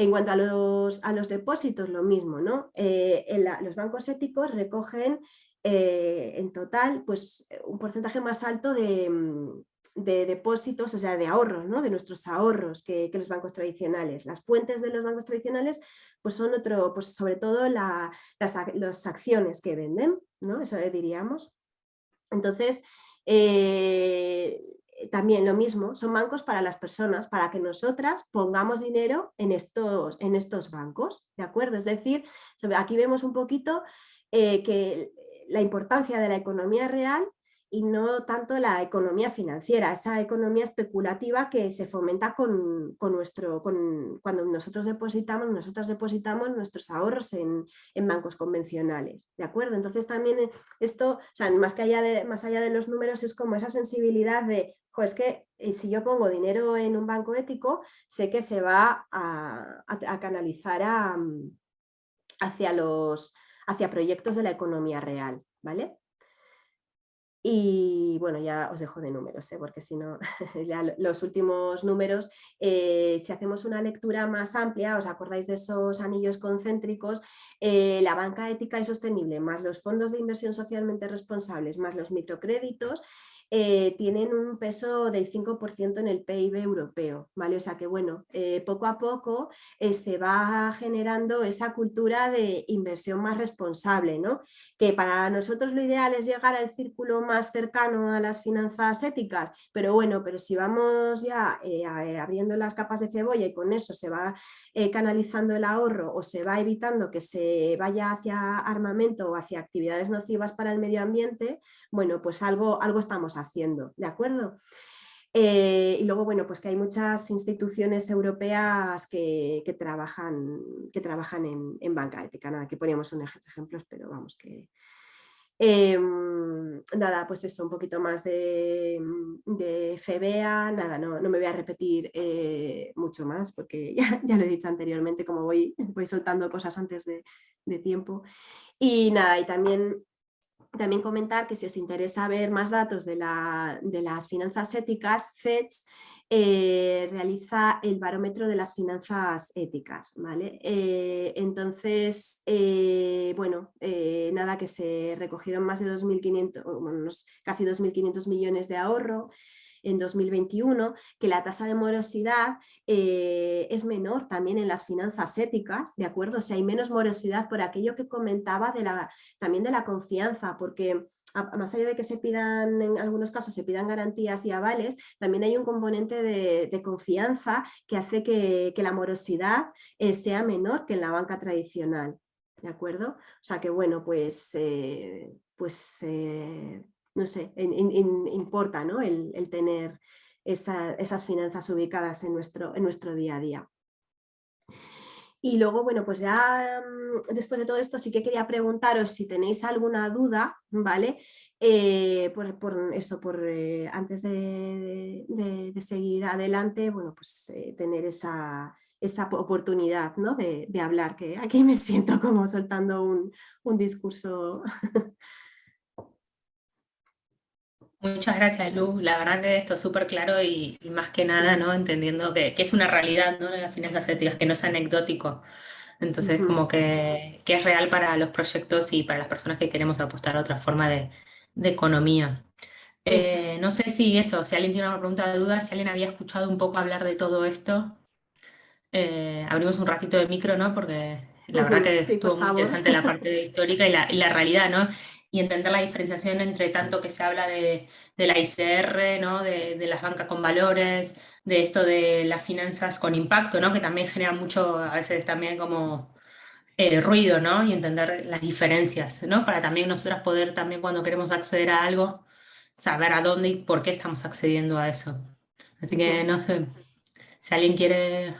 [SPEAKER 2] En cuanto a los, a los depósitos, lo mismo, ¿no? Eh, los bancos éticos recogen en total pues, un porcentaje más alto de, mm, depósitos, o sea, de ahorros, ¿no? de nuestros ahorros que, los bancos tradicionales. Las fuentes de los bancos tradicionales pues son otro, pues sobre todo las, las, acciones que venden, ¿no? eso diríamos. Entonces, eh, también lo mismo, son bancos para las personas, para que nosotras pongamos dinero en estos, en estos bancos, ¿de acuerdo? Es decir, aquí vemos un poquito eh, que la importancia de la economía real y no tanto la economía financiera, esa economía especulativa que se fomenta con, nuestro, con, cuando nosotros depositamos, nosotros depositamos nuestros ahorros en, bancos convencionales, ¿de acuerdo? Entonces también eh, esto, más, que allá de, más allá de los números, es como esa sensibilidad de, es que eh, si yo pongo dinero en un banco ético, sé que se va a, canalizar hacia, los, hacia proyectos de la economía real, ¿vale? Y bueno, ya os dejo de números, ¿eh? porque si no, ya los últimos números, eh, si hacemos una lectura más amplia, os acordáis de esos anillos concéntricos, eh, la banca ética y sostenible, más los fondos de inversión socialmente responsables, más los microcréditos, eh, tienen un peso del 5% en el PIB europeo, ¿vale? O sea que bueno, eh, poco a poco eh, se va generando esa cultura de inversión más responsable, ¿no? Que para nosotros lo ideal es llegar al círculo más cercano a las finanzas éticas, pero bueno, pero si vamos ya abriendo las capas de cebolla y con eso se va canalizando el ahorro o se va evitando que se vaya hacia armamento o hacia actividades nocivas para el medio ambiente, bueno, pues algo, algo estamos haciendo, ¿de acuerdo? Eh, y luego, bueno, pues que hay muchas instituciones europeas que, trabajan, que trabajan en, banca ética, nada, que poníamos unos ejemplos, pero vamos que... Em, nada, pues eso, un poquito más de, de FEBEA, nada, no, no, me voy a repetir eh, mucho más porque ya, ya, lo he dicho anteriormente, como voy, voy soltando cosas antes de, de tiempo. Y nada, y también también comentar que si os interesa ver más datos de, las finanzas éticas, FEDS eh, realiza el barómetro de las finanzas éticas. ¿vale? Eh, entonces, eh, bueno, nada, que se recogieron más de 2.500, bueno, casi 2.500 millones de ahorro, en 2021, que la tasa de morosidad eh, es menor también en las finanzas éticas, ¿de acuerdo? O sea, hay menos morosidad por aquello que comentaba de la, también de la confianza, porque más allá de que se pidan, en algunos casos se pidan garantías y avales, también hay un componente de, confianza que hace que, la morosidad eh, sea menor que en la banca tradicional. ¿De acuerdo? O sea que bueno, pues, eh, pues no sé, importa ¿no? el, tener esas finanzas ubicadas en nuestro, en nuestro día a día. Y luego, bueno, pues ya mm, después de todo esto sí que quería preguntaros si tenéis alguna duda, ¿vale? Eh, por, eso, por eh, antes de, seguir adelante, bueno, pues eh, tener esa, esa oportunidad ¿no? de, hablar, que aquí me siento como soltando un, un discurso
[SPEAKER 1] Muchas gracias, Lu. La verdad que esto es súper claro y, más que nada, ¿no? Entendiendo que, es una realidad, ¿no? Las finanzas éticas, que no es anecdótico. Entonces, como que, es real para los proyectos y para las personas que queremos apostar a otra forma de, economía. Eh, no sé si eso, si alguien tiene una pregunta de duda, si alguien había escuchado un poco hablar de todo esto. Eh, abrimos un ratito de micro, ¿no? Porque la verdad que estuvo muy interesante la parte histórica y la, y la realidad, ¿no? Y entender la diferenciación entre tanto que se habla de, la ICR, ¿no? de, las bancas con valores, de esto de las finanzas con impacto, ¿no? que también genera mucho, a veces también como eh, ruido, ¿no? y entender las diferencias, ¿no? para también nosotras poder también cuando queremos acceder a algo, saber a dónde y por qué estamos accediendo a eso. Así que no sé, si alguien quiere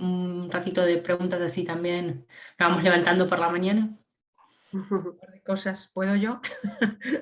[SPEAKER 1] un ratito de preguntas así también, lo vamos levantando por la mañana.
[SPEAKER 3] Un par de cosas, ¿puedo yo?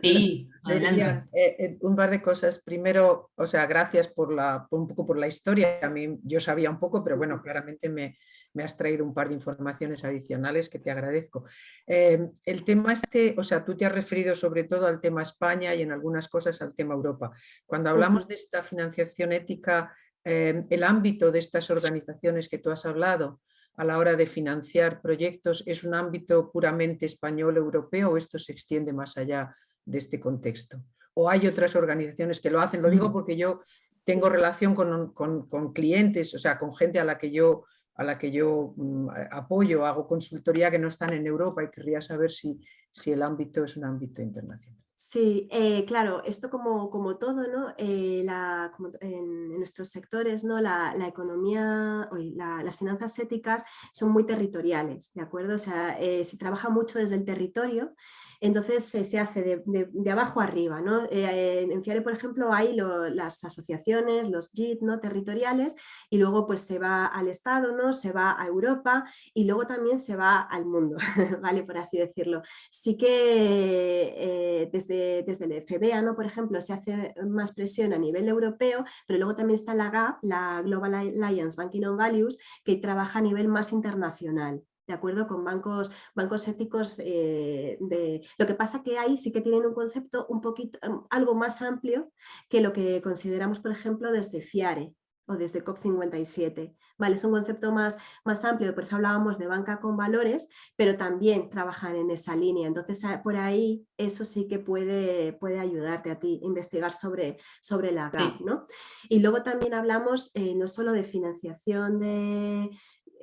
[SPEAKER 1] Sí,
[SPEAKER 3] eh, eh, un par de cosas. Primero, o sea, gracias por, la, un poco por la historia. A mí yo sabía un poco, pero bueno, claramente me, me has traído un par de informaciones adicionales que te agradezco. Eh, el tema este, o sea, tú te has referido sobre todo al tema España y en algunas cosas al tema Europa. Cuando hablamos de esta financiación ética, eh, el ámbito de estas organizaciones que tú has hablado a la hora de financiar proyectos, ¿es un ámbito puramente español, europeo o esto se extiende más allá de este contexto? ¿O hay otras organizaciones que lo hacen? Lo digo porque yo tengo relación con, con clientes, o sea, con gente a la que yo a la que yo mm, apoyo, hago consultoría que no están en Europa y querría saber si, si el ámbito es un ámbito internacional.
[SPEAKER 2] Sí, eh, claro, esto como, como todo, ¿no? Eh, la, en, nuestros sectores, ¿no? la, la economía, las finanzas éticas son muy territoriales, ¿de acuerdo? O sea, eh, se trabaja mucho desde el territorio entonces se hace de, abajo arriba. ¿no? Eh, en FIARE, por ejemplo, hay las asociaciones, los JIT ¿no? territoriales y luego pues se va al Estado, ¿no? se va a Europa y luego también se va al mundo, ¿vale? por así decirlo. Sí que eh, desde, desde el FBA, ¿no? por ejemplo, se hace más presión a nivel europeo, pero luego también está la GAP, la Global Alliance Banking on Values, que trabaja a nivel más internacional de acuerdo con bancos, bancos éticos eh, de... Lo que pasa que ahí sí que tienen un concepto un poquito, mm, algo más amplio que lo que consideramos, por ejemplo, desde FIARE o desde COP57. Vale, es un concepto más, más amplio, por eso hablábamos de banca con valores, pero también trabajan en esa línea. Entonces, ah, por ahí eso sí que puede, puede ayudarte a ti investigar sobre, sobre la GAP. ¿no? Y luego también hablamos eh, no solo de financiación de,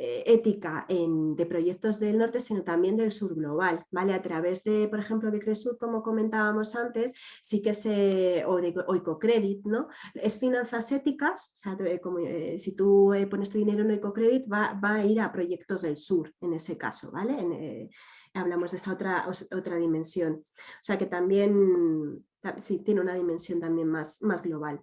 [SPEAKER 2] eh, ética de proyectos del norte, sino también del sur global, ¿vale? A través de, por ejemplo, de Cresud, como comentábamos antes, sí que se, o de Oicocredit, ¿no? Es finanzas éticas, o sea, como, eh, si tú eh, pones tu dinero en Oicocredit, va, va, a ir a proyectos del sur, en ese caso, ¿vale? hablamos de esa otra, otra dimensión. O sea que también, sí, tiene una dimensión también más, más global.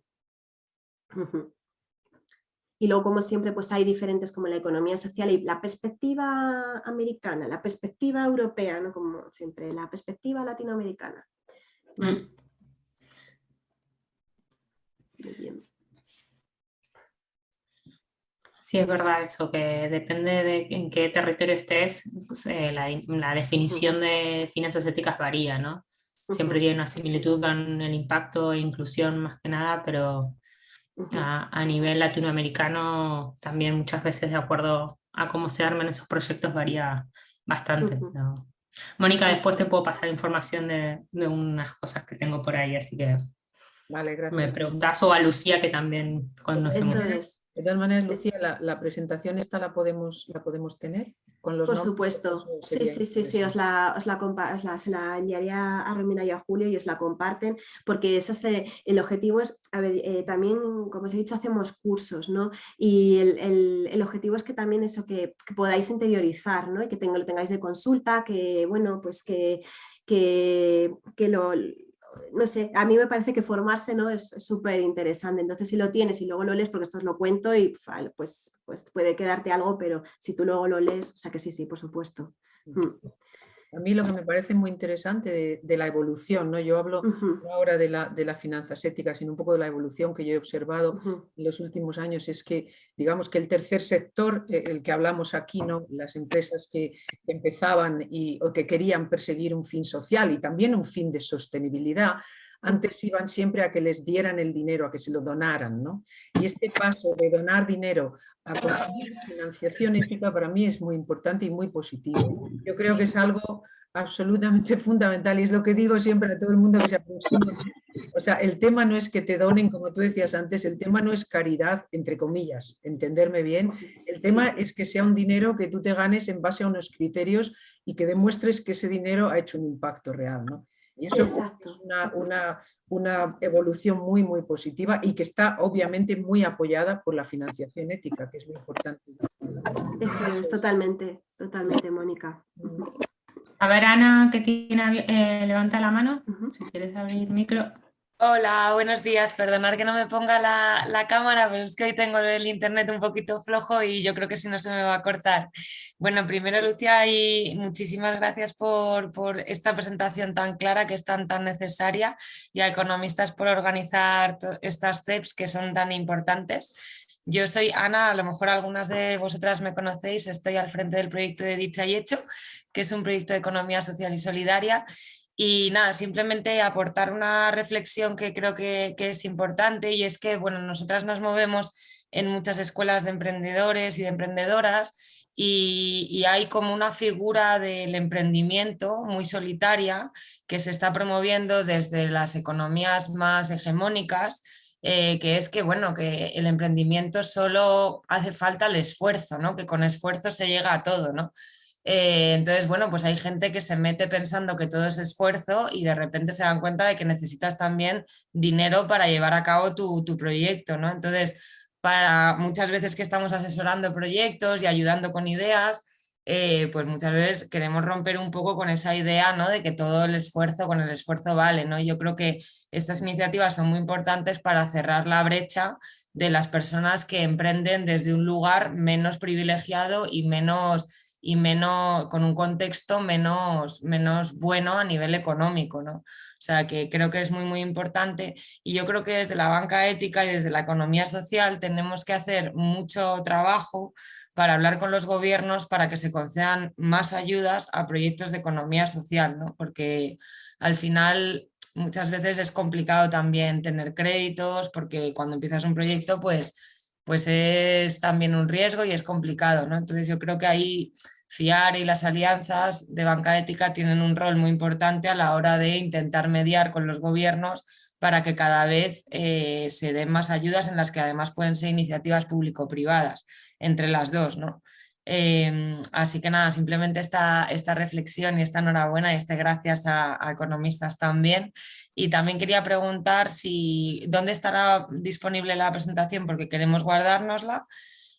[SPEAKER 2] Y luego, como siempre, pues hay diferentes como la economía social y la perspectiva americana, la perspectiva europea, ¿no? como siempre, la perspectiva latinoamericana. Mm.
[SPEAKER 1] Sí, es verdad eso, que depende de en qué territorio estés, pues, eh, la, definición de finanzas éticas varía, ¿no? Siempre tiene una similitud con el impacto e inclusión más que nada, pero a, nivel latinoamericano también muchas veces de acuerdo a cómo se arman esos proyectos varía bastante. Mónica, después te puedo pasar información de, unas cosas que tengo por ahí, así que
[SPEAKER 3] vale, gracias.
[SPEAKER 1] me preguntas o a Lucía que también conocemos.
[SPEAKER 2] Eso
[SPEAKER 3] De todas maneras, Lucía, la, la presentación esta la podemos, la podemos tener.
[SPEAKER 2] Por supuesto, sí, sí, sí, sí, os la, os la, se la enviaría a Romina y a Julio y os la comparten, porque ese, el objetivo es, a ver, eh, también, como os he dicho, hacemos cursos, ¿no? Y el, el, objetivo es que también eso, que, que podáis interiorizar, ¿no? Y que tengo, lo tengáis de consulta, que, bueno, pues que, que, que lo no sé, a mí me parece que formarse ¿no? es súper interesante, entonces si lo tienes y luego lo lees, porque esto os lo cuento y pues, pues puede quedarte algo, pero si tú luego lo lees, o sea que sí, sí, por supuesto. Mm.
[SPEAKER 3] A mí lo que me parece muy interesante de, la evolución, ¿no? yo hablo ahora de la, de la finanzas éticas, sino un poco de la evolución que yo he observado en los últimos años, es que digamos que el tercer sector, eh, el que hablamos aquí, ¿no? las empresas que empezaban y, o que querían perseguir un fin social y también un fin de sostenibilidad, antes iban siempre a que les dieran el dinero, a que se lo donaran. ¿no? Y este paso de donar dinero a conseguir financiación ética para mí es muy importante y muy positivo. Yo creo que es algo absolutamente fundamental y es lo que digo siempre a todo el mundo que se aproxima. O sea, el tema no es que te donen, como tú decías antes, el tema no es caridad, entre comillas, entenderme bien. El tema es que sea un dinero que tú te ganes en base a unos criterios y que demuestres que ese dinero ha hecho un impacto real. ¿no? Y eso es una, una, una, evolución muy, muy positiva y que está obviamente muy apoyada por la financiación ética, que es muy importante.
[SPEAKER 2] Eso es, totalmente, totalmente, Mónica.
[SPEAKER 1] A ver, Ana, que tiene, eh, levanta la mano, si quieres abrir micro.
[SPEAKER 4] Hola, buenos días. Perdonad que no me ponga la, cámara, pero es que hoy tengo el internet un poquito flojo y yo creo que si no se me va a cortar. Bueno, primero Lucia, y muchísimas gracias por, esta presentación tan clara que es tan, tan necesaria y a economistas por organizar estas steps que son tan importantes. Yo soy Ana, a lo mejor algunas de vosotras me conocéis, estoy al frente del proyecto de Dicha y Hecho, que es un proyecto de economía social y solidaria y nada, simplemente aportar una reflexión que creo que, es importante y es que bueno, nosotras nos movemos en muchas escuelas de emprendedores y de emprendedoras y, hay como una figura del emprendimiento muy solitaria que se está promoviendo desde las economías más hegemónicas eh, que es que, bueno, que el emprendimiento solo hace falta el esfuerzo, ¿no? que con esfuerzo se llega a todo. ¿no? Eh, entonces, bueno, pues hay gente que se mete pensando que todo es esfuerzo y de repente se dan cuenta de que necesitas también dinero para llevar a cabo tu, proyecto, ¿no? Entonces, para muchas veces que estamos asesorando proyectos y ayudando con ideas, eh, pues muchas veces queremos romper un poco con esa idea ¿no? de que todo el esfuerzo, con el esfuerzo vale. ¿no? Yo creo que estas iniciativas son muy importantes para cerrar la brecha de las personas que emprenden desde un lugar menos privilegiado y menos y menos, con un contexto menos, menos bueno a nivel económico. ¿no? O sea que creo que es muy muy importante y yo creo que desde la banca ética y desde la economía social tenemos que hacer mucho trabajo para hablar con los gobiernos para que se concedan más ayudas a proyectos de economía social, ¿no? porque al final muchas veces es complicado también tener créditos porque cuando empiezas un proyecto pues, pues es también un riesgo y es complicado. ¿no? Entonces yo creo que ahí FIAR y las alianzas de banca ética tienen un rol muy importante a la hora de intentar mediar con los gobiernos para que cada vez eh, se den más ayudas en las que además pueden ser iniciativas público-privadas, entre las dos. ¿no? Em, así que nada, simplemente esta, esta reflexión y esta enhorabuena y este gracias a, a, economistas también. Y también quería preguntar si dónde estará disponible la presentación porque queremos guardárnosla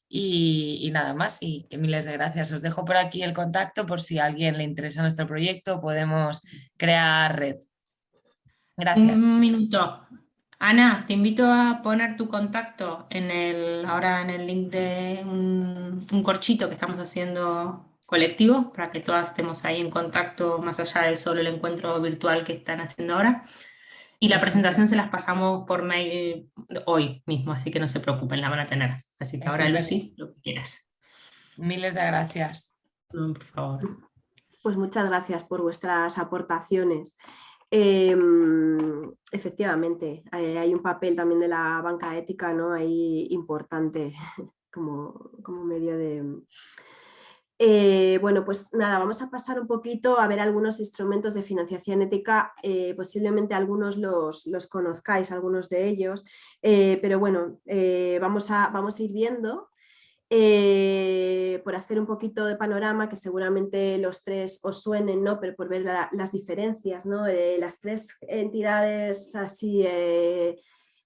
[SPEAKER 4] y, nada más, y que miles de gracias. Os dejo por aquí el contacto por si a alguien le interesa nuestro proyecto, podemos crear red. Gracias.
[SPEAKER 1] Un minuto. Ana, te invito a poner tu contacto en el, ahora en el link de un, un corchito que estamos haciendo colectivo para que todas estemos ahí en contacto más allá de solo el encuentro virtual que están haciendo ahora. Y la presentación se las pasamos por mail hoy mismo, así que no se preocupen, la van a tener. Así que ahora Lucy, lo que quieras.
[SPEAKER 4] Miles de gracias.
[SPEAKER 1] por favor.
[SPEAKER 2] Pues muchas gracias por vuestras aportaciones. Em, efectivamente, eh, hay un papel también de la banca ética ¿no? ahí importante como, como medio de, eh, bueno, pues nada, vamos a pasar un poquito a ver algunos instrumentos de financiación ética, eh, posiblemente algunos los, conozcáis, algunos de ellos, eh, pero bueno, vamos, a, vamos a ir viendo por hacer un poquito de panorama, que seguramente los tres os suenen, ¿no? pero por ver las diferencias, ¿no? las tres entidades así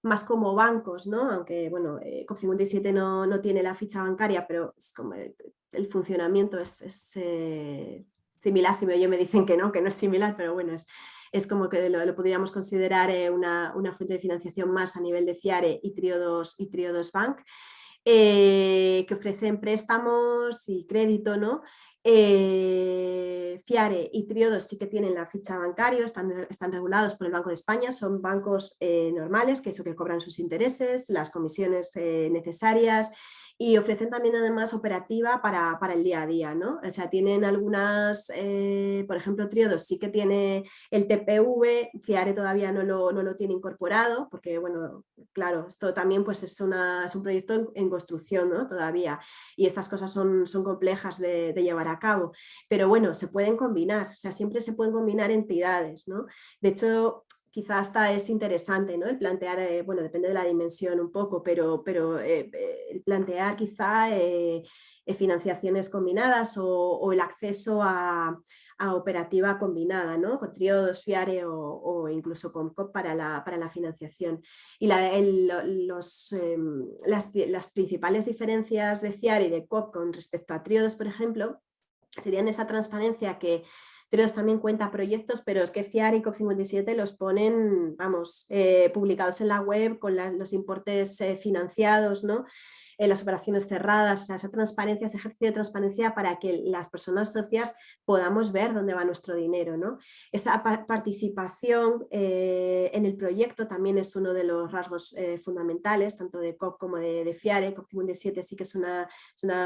[SPEAKER 2] más como bancos, ¿no? aunque bueno, COP57 no, no, tiene la ficha bancaria, pero es como el funcionamiento es, eh, similar, si me, me dicen que no, que no es similar, pero bueno, es, es como que lo, podríamos considerar eh, una, fuente de financiación más a nivel de FIARE y Triodos, y Triodos Bank, eh, que ofrecen préstamos y crédito, ¿no? FIARE y Triodos sí que tienen la ficha bancaria, están, están regulados por el Banco de España, son bancos normales, que eso que cobran sus intereses, las comisiones necesarias, y ofrecen también además operativa para, el día a día, ¿no? O sea, tienen algunas, eh, por ejemplo, Triodos sí que tiene el TPV, Fiare todavía no lo, no lo, tiene incorporado, porque bueno, claro, esto también pues es, una, es un proyecto en, construcción ¿no? todavía y estas cosas son, son complejas de, de, llevar a cabo, pero bueno, se pueden combinar, o sea, siempre se pueden combinar entidades, ¿no? De hecho, quizá hasta es interesante ¿no? el plantear, eh, bueno, depende de la dimensión un poco, pero, pero eh, eh, plantear quizá financiaciones combinadas o, el acceso a, operativa combinada, ¿no? con triodos, FIARE o, incluso con COP para la, para la financiación. Y las, las, principales diferencias de FIARE y de COP con respecto a triodos, por ejemplo, serían esa transparencia que Treos también cuenta proyectos, pero es que FIAR y COP57 los ponen, vamos, eh, publicados en la web con los importes eh, financiados, ¿no? Las operaciones cerradas, esa transparencia, ese ejercicio de transparencia para que las personas socias podamos ver dónde va nuestro dinero. ¿no? Esa participación eh, en el proyecto también es uno de los rasgos eh, fundamentales, tanto de COP como de, FIARE. COP57 sí que es una,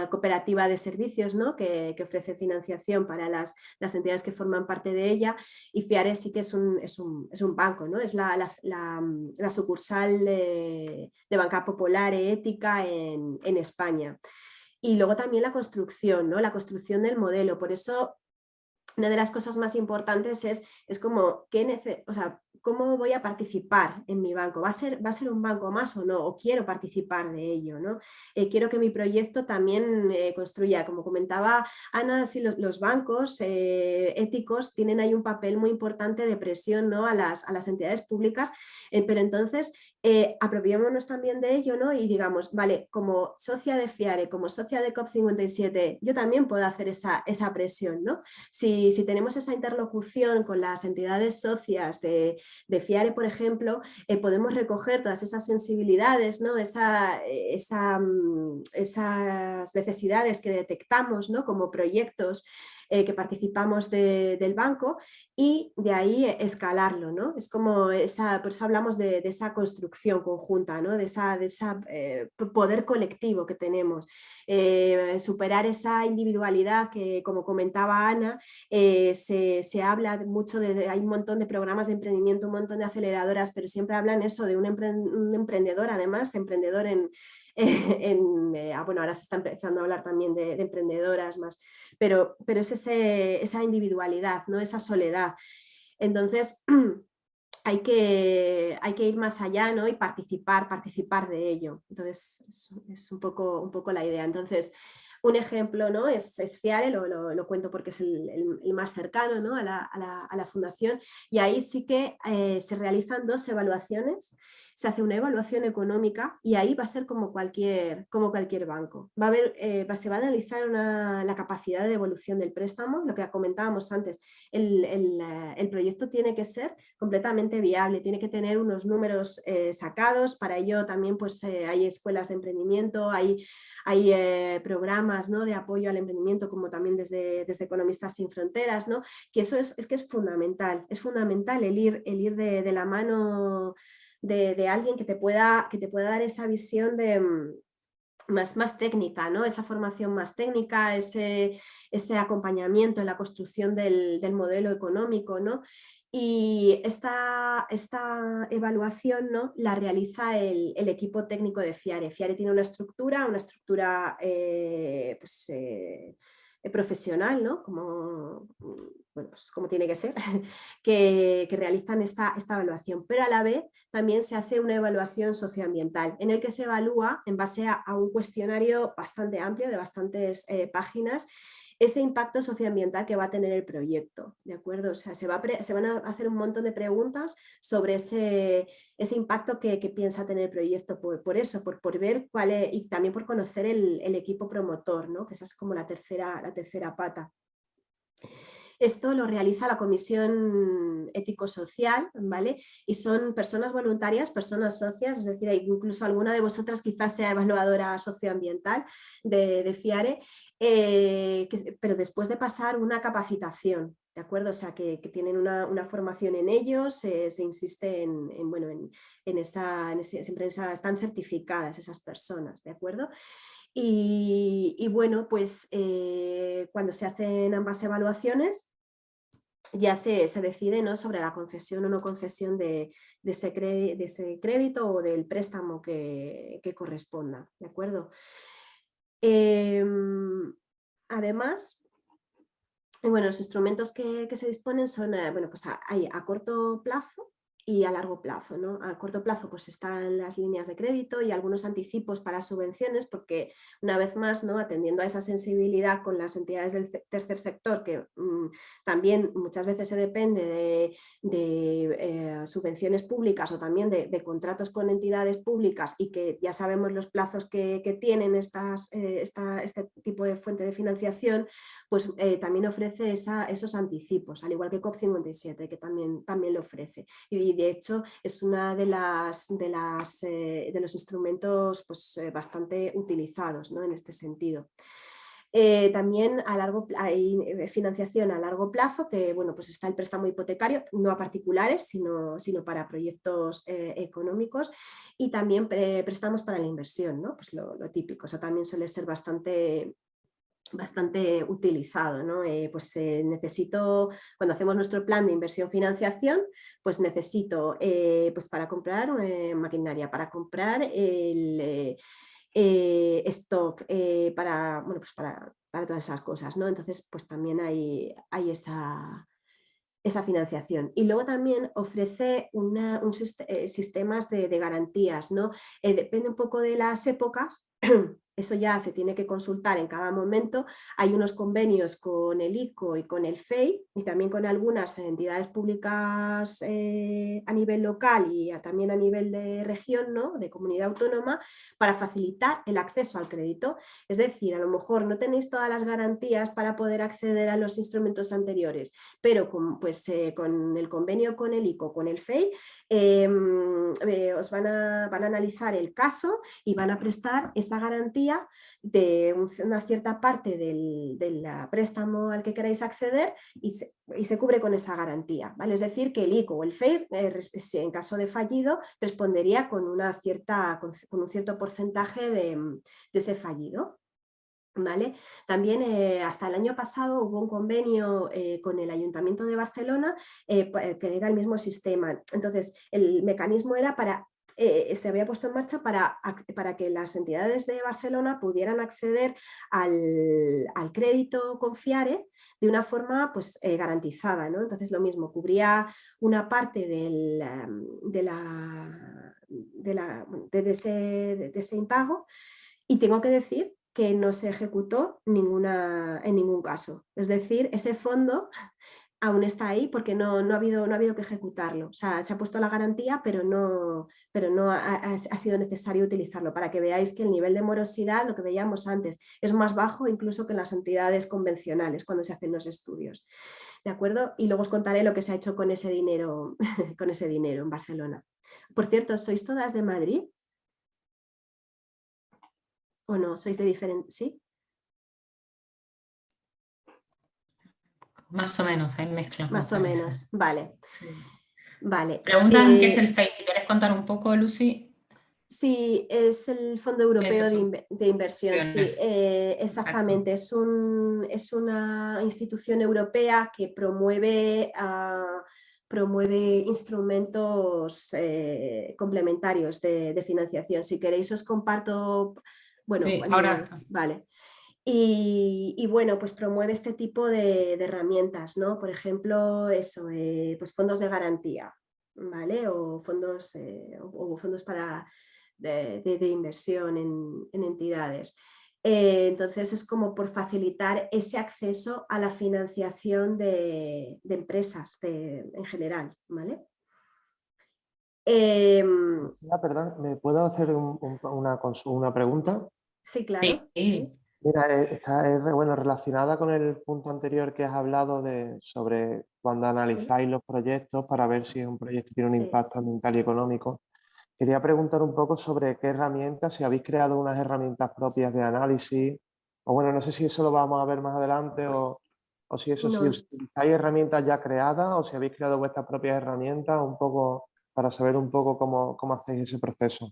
[SPEAKER 2] cooperativa de servicios ¿no? que, ofrece financiación para las, entidades que forman parte de ella y FIARE sí que es un, banco, ¿no? es la, sucursal de, de banca popular e ética en, en, España. Y luego también la construcción, ¿no? la construcción del modelo. Por eso una de las cosas más importantes es, es como, ¿qué o sea, ¿cómo voy a participar en mi banco? ¿Va a, ser, ¿Va a ser un banco más o no? ¿O quiero participar de ello? ¿no? Eh, quiero que mi proyecto también eh, construya, como comentaba Ana, si los, bancos eh, éticos tienen ahí un papel muy importante de presión ¿no? a, las, a las entidades públicas, pero entonces apropiémonos también de ello ¿no? y digamos, vale, como socia de FIARE, como socia de COP57, yo también puedo hacer esa, esa presión. ¿no? Si, si tenemos esa interlocución con las entidades socias de, de FIARE, por ejemplo, eh, podemos recoger todas esas sensibilidades, ¿no? Esa, eh, mm, esas necesidades que detectamos ¿no? como proyectos eh, que participamos del banco y de ahí escalarlo. ¿no? Es como esa, por eso hablamos de, esa construcción conjunta, ¿no? de ese de esa, eh, poder colectivo que tenemos. Eh, superar esa individualidad que, como comentaba Ana, se, se, habla mucho de, hay un montón de programas de emprendimiento, un montón de aceleradoras, pero siempre hablan eso de un, emprendedor, además, emprendedor en, Eh, ah, bueno, ahora se está empezando a hablar también de, emprendedoras más, pero, pero es esa individualidad, ¿no? esa soledad. Entonces, hay que, hay que ir más allá ¿no? y participar, participar de ello. Entonces, es, un, poco, un poco la idea. Entonces, un ejemplo ¿no? es, es Fiare, lo, lo, cuento porque es el, más cercano ¿no? a, la, a, la, fundación, y ahí sí que eh, se realizan dos evaluaciones se hace una evaluación económica y ahí va a ser como cualquier, como cualquier banco. Va a haber, eh, se va a analizar la capacidad de devolución del préstamo, lo que comentábamos antes, el, eh, proyecto tiene que ser completamente viable, tiene que tener unos números eh, sacados, para ello también pues, hay escuelas de emprendimiento, hay, hay programas ¿no? de apoyo al emprendimiento como también desde, desde Economistas Sin Fronteras, ¿no? que eso es, es que es fundamental, es fundamental el ir, el ir de, de la mano de, alguien que te, pueda, que te pueda dar esa visión de, mm, más, más técnica, ¿no? esa formación más técnica, ese, ese acompañamiento en la construcción del, modelo económico. ¿no? Y esta, esta evaluación ¿no? la realiza el, equipo técnico de FIARE. FIARE tiene una estructura, una estructura eh, pues, eh, profesional, ¿no? como, bueno, pues como tiene que ser, que, realizan esta, esta, evaluación. Pero a la vez también se hace una evaluación socioambiental en el que se evalúa en base a, un cuestionario bastante amplio de bastantes eh, páginas ese impacto socioambiental que va a tener el proyecto, ¿de acuerdo? O sea, se, va se van a hacer un montón de preguntas sobre ese, ese impacto que, piensa tener el proyecto, por, eso, por, por, ver cuál es, y también por conocer el, el, equipo promotor, ¿no? Que esa es como la tercera, la tercera pata. Esto lo realiza la Comisión Ético-Social, ¿vale? Y son personas voluntarias, personas socias, es decir, incluso alguna de vosotras quizás sea evaluadora socioambiental de, FIARE, eh, pero después de pasar una capacitación, ¿de acuerdo? O sea, que, tienen una, formación en ellos, se insiste en, bueno, en, esa, siempre están certificadas esas personas, ¿de acuerdo? Y, bueno, pues eh, cuando se hacen ambas evaluaciones, ya se, decide ¿no? sobre la concesión o no concesión de, ese, crédito o del préstamo que, corresponda. ¿de acuerdo? Em, además, bueno, los instrumentos que, se disponen son, eh, bueno, pues hay a corto plazo y a largo plazo. ¿no? A corto plazo pues están las líneas de crédito y algunos anticipos para subvenciones porque una vez más ¿no? atendiendo a esa sensibilidad con las entidades del tercer sector que mm, también muchas veces se depende de, eh, subvenciones públicas o también de, contratos con entidades públicas y que ya sabemos los plazos que, tienen estas, eh, este tipo de fuente de financiación, pues eh, también ofrece esos anticipos, al igual que COP57 que también, también lo ofrece. De hecho es una de, las, de, las, eh, de los instrumentos pues, eh, bastante utilizados ¿no? en este sentido. Eh, también a largo, hay financiación a largo plazo, que bueno, pues está el préstamo hipotecario, no a particulares, sino, sino para proyectos económicos, y también préstamos para la inversión, ¿no? pues lo, lo, típico, también suele ser bastante, bastante utilizado. ¿no? Eh, pues eh, necesito, cuando hacemos nuestro plan de inversión-financiación, pues necesito eh, pues para comprar maquinaria, para comprar el stock, para, bueno, pues para, para, todas esas cosas. ¿no? Entonces, pues también hay, hay esa, esa financiación. Y luego también ofrece una, un, sistemas de, de, garantías. ¿no? depende un poco de las épocas, eso ya se tiene que consultar en cada momento. Hay unos convenios con el ICO y con el FEI y también con algunas entidades públicas eh, a nivel local y también a nivel de región, ¿no? de comunidad autónoma, para facilitar el acceso al crédito. Es decir, a lo mejor no tenéis todas las garantías para poder acceder a los instrumentos anteriores, pero con, pues, eh, con el convenio con el ICO, con el FEI, em, eh, os van a, van a analizar el caso y van a prestar esa garantía de una cierta parte del, préstamo al que queráis acceder y se, cubre con esa garantía. ¿vale? Es decir, que el ICO o el FEIR, eh, en caso de fallido, respondería con, una cierta, con, un cierto porcentaje de, ese fallido. También eh, hasta el año pasado hubo un convenio eh, con el Ayuntamiento de Barcelona que era el mismo sistema. Entonces el mecanismo era para eh, se había puesto en marcha para, para, que las entidades de Barcelona pudieran acceder al, al crédito Confiare de una forma pues, eh, garantizada. ¿no? Entonces lo mismo, cubría una parte del, de, la, de, ese, de ese impago y tengo que decir que no se ejecutó ninguna, en ningún caso. Es decir, ese fondo aún está ahí porque no, no, ha, habido, no ha habido que ejecutarlo. O sea, se ha puesto la garantía, pero no, pero no ha, sido necesario utilizarlo para que veáis que el nivel de morosidad, lo que veíamos antes, es más bajo incluso que en las entidades convencionales cuando se hacen los estudios. ¿De acuerdo? Y luego os contaré lo que se ha hecho con ese dinero, con ese dinero en Barcelona. Por cierto, ¿sois todas de Madrid? ¿O no? ¿Sois de diferentes? ¿Sí?
[SPEAKER 1] Más o menos, hay mezcla.
[SPEAKER 2] Más o menos, vale. vale.
[SPEAKER 1] Preguntan qué es eh, el FACE, si quieres contar un poco, Lucy.
[SPEAKER 2] Sí, es el Fondo Europeo de, Inversión, sí, eh, exactamente. Es, un, es, una institución europea que promueve, uh, promueve instrumentos eh, complementarios de, de, financiación. Si queréis os comparto... Bueno,
[SPEAKER 1] ahora.
[SPEAKER 2] Vale. Y, bueno, pues promueve este tipo de, herramientas, ¿no? Por ejemplo, eso, eh, pues fondos de garantía, ¿vale? O fondos, eh, o fondos para, de, inversión en, entidades. Eh, entonces es como por facilitar ese acceso a la financiación de, empresas en general, ¿vale?
[SPEAKER 5] Em, perdón, ¿me puedo hacer una, una, pregunta?
[SPEAKER 2] Sí, claro.
[SPEAKER 1] Sí.
[SPEAKER 5] Mira, eh, está bueno, relacionada con el punto anterior que has hablado de, sobre cuando analizáis los proyectos para ver si un proyecto tiene un impacto ambiental y económico. Quería preguntar un poco sobre qué herramientas, si habéis creado unas herramientas propias de análisis, o bueno, no sé si eso lo vamos a ver más adelante o, o si eso, si hay herramientas ya creadas o si habéis creado vuestras propias herramientas, un poco para saber un poco cómo, cómo hacéis ese proceso.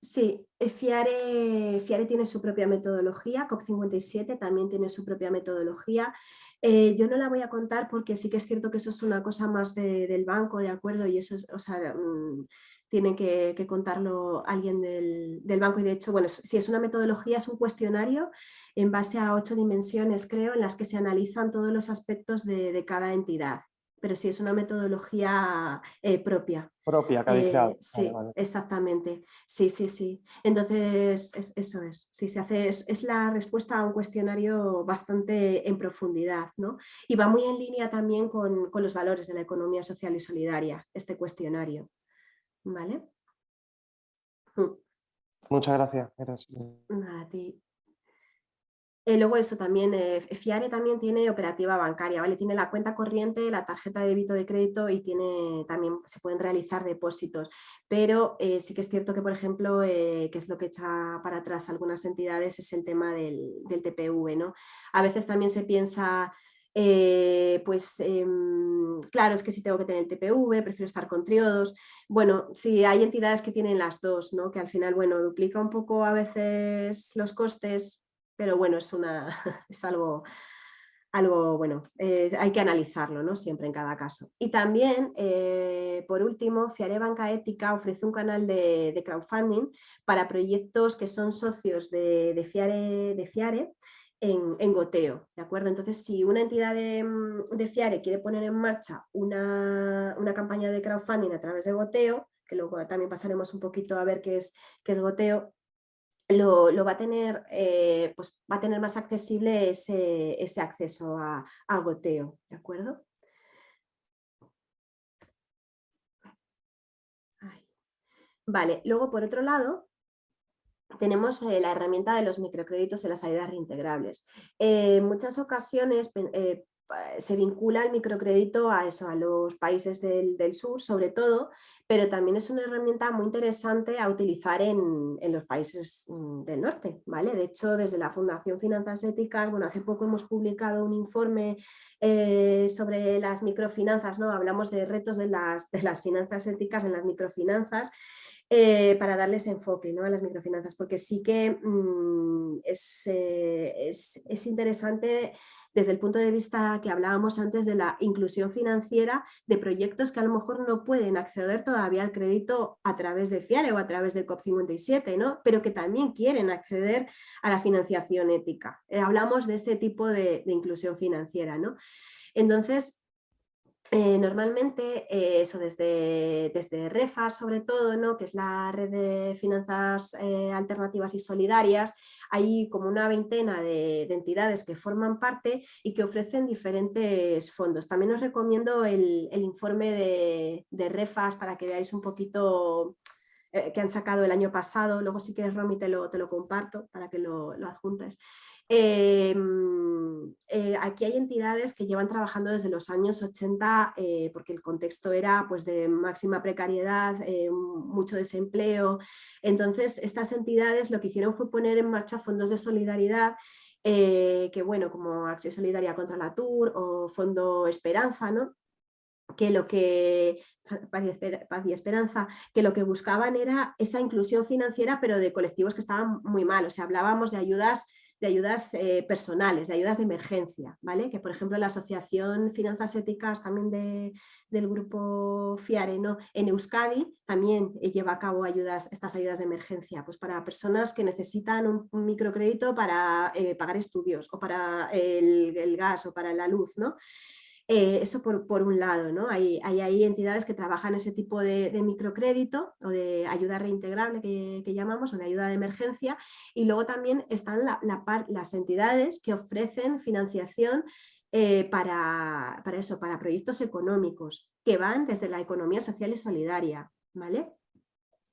[SPEAKER 2] Sí, eh, Fiare, tiene su propia metodología, COP57 también tiene su propia metodología. Eh, yo no la voy a contar porque sí que es cierto que eso es una cosa más del banco, ¿de acuerdo? Y eso es, o sea, mm, tiene que, contarlo alguien del, banco y de hecho, bueno, si es una metodología, es un cuestionario en base a ocho dimensiones, creo, en las que se analizan todos los aspectos de, de cada entidad. Pero sí es una metodología eh, propia.
[SPEAKER 5] Propia, que
[SPEAKER 2] Sí, exactamente. Sí, sí, sí. Entonces, eso es. Sí, se hace, es, la respuesta a un cuestionario bastante en profundidad, ¿no? Y va muy en línea también con, con los valores de la economía social y solidaria, este cuestionario. ¿Vale?
[SPEAKER 5] Mm. Muchas gracias.
[SPEAKER 2] Nada, a ti. Eh, luego eso también, eh, FIARE también tiene operativa bancaria, ¿vale? Tiene la cuenta corriente, la tarjeta de débito de crédito y tiene también se pueden realizar depósitos. Pero eh, sí que es cierto que, por ejemplo, que es lo que echa para atrás algunas entidades, es el tema del, del TPV, ¿no? A veces también se piensa pues em, claro, es que si tengo que tener el TPV, prefiero estar con triodos. Bueno, sí, hay entidades que tienen las dos, ¿no? que al final, bueno, duplica un poco a veces los costes, pero bueno, es, una, es algo, algo bueno, eh, hay que analizarlo ¿no? siempre en cada caso. Y también, eh, por último, Fiare Banca Ética ofrece un canal de, crowdfunding para proyectos que son socios de, Fiare, de Fiare en, goteo, ¿de acuerdo? Entonces, si una entidad de, Fiare quiere poner en marcha una, campaña de crowdfunding a través de goteo, que luego también pasaremos un poquito a ver qué es, qué es goteo, lo, va, a tener, eh, pues va a tener más accesible ese, ese acceso a, goteo, ¿de acuerdo? Vale, luego por otro lado tenemos eh, la herramienta de los microcréditos en las ayudas reintegrables. en muchas ocasiones eh, se vincula el microcrédito a eso, a los países del, sur sobre todo, pero también es una herramienta muy interesante a utilizar en, los países mm, del norte. ¿vale? De hecho, desde la Fundación Finanzas Éticas, bueno, hace poco hemos publicado un informe eh, sobre las microfinanzas, ¿no? hablamos de retos de las, de las finanzas éticas en las microfinanzas, eh, para darles enfoque ¿no? a las microfinanzas, porque sí que mm, es, eh, es, es, interesante desde el punto de vista que hablábamos antes de la inclusión financiera de proyectos que a lo mejor no pueden acceder todavía al crédito a través de FIARE o a través de COP57, ¿no? pero que también quieren acceder a la financiación ética. Eh, hablamos de este tipo de, de inclusión financiera. ¿no? Entonces, eh, normalmente, eh, eso desde, desde sobre todo, ¿no? que es la red de finanzas eh, alternativas y solidarias, hay como una veintena de, entidades que forman parte y que ofrecen diferentes fondos. También os recomiendo el, informe de, de, REFAS para que veáis un poquito que han sacado el año pasado, luego si quieres Romy te lo, te lo comparto para que lo, lo adjuntes. Em, eh, aquí hay entidades que llevan trabajando desde los años 80 eh, porque el contexto era pues, de máxima precariedad, eh, mucho desempleo. Entonces estas entidades lo que hicieron fue poner en marcha fondos de solidaridad que bueno, como Acción Solidaria contra la TUR o Fondo Esperanza, ¿no? que lo que Paz y, Esperanza, que lo que buscaban era esa inclusión financiera, pero de colectivos que estaban muy mal. O sea, hablábamos de ayudas de ayudas eh, personales, de ayudas de emergencia, ¿vale? Que por ejemplo la Asociación Finanzas Éticas también del grupo Fiareno en Euskadi también eh, lleva a cabo ayudas, estas ayudas de emergencia, pues para personas que necesitan un, microcrédito para eh, pagar estudios o para el, el, gas o para la luz, ¿no? Eh, eso por, un lado, ¿no? Hay, hay, entidades que trabajan ese tipo de, microcrédito o de ayuda reintegrable que, llamamos o de ayuda de emergencia y luego también están las entidades que ofrecen financiación eh, para, para, eso, para proyectos económicos que van desde la economía social y solidaria, ¿vale?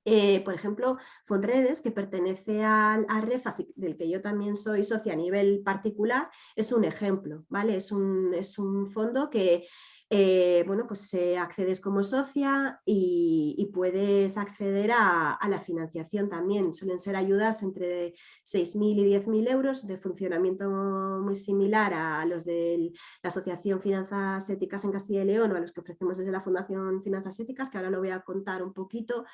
[SPEAKER 2] Eh, por ejemplo, Fonredes, que pertenece al, a REFAS, del que yo también soy socia a nivel particular, es un ejemplo, ¿vale? Es un, es un fondo que eh, bueno, pues accedes como socia y, puedes acceder a, la financiación también. Suelen ser ayudas entre 6.000 y 10.000 euros de funcionamiento muy similar a los de la Asociación Finanzas Éticas en Castilla y León o a los que ofrecemos desde la Fundación Finanzas Éticas, que ahora lo voy a contar un poquito.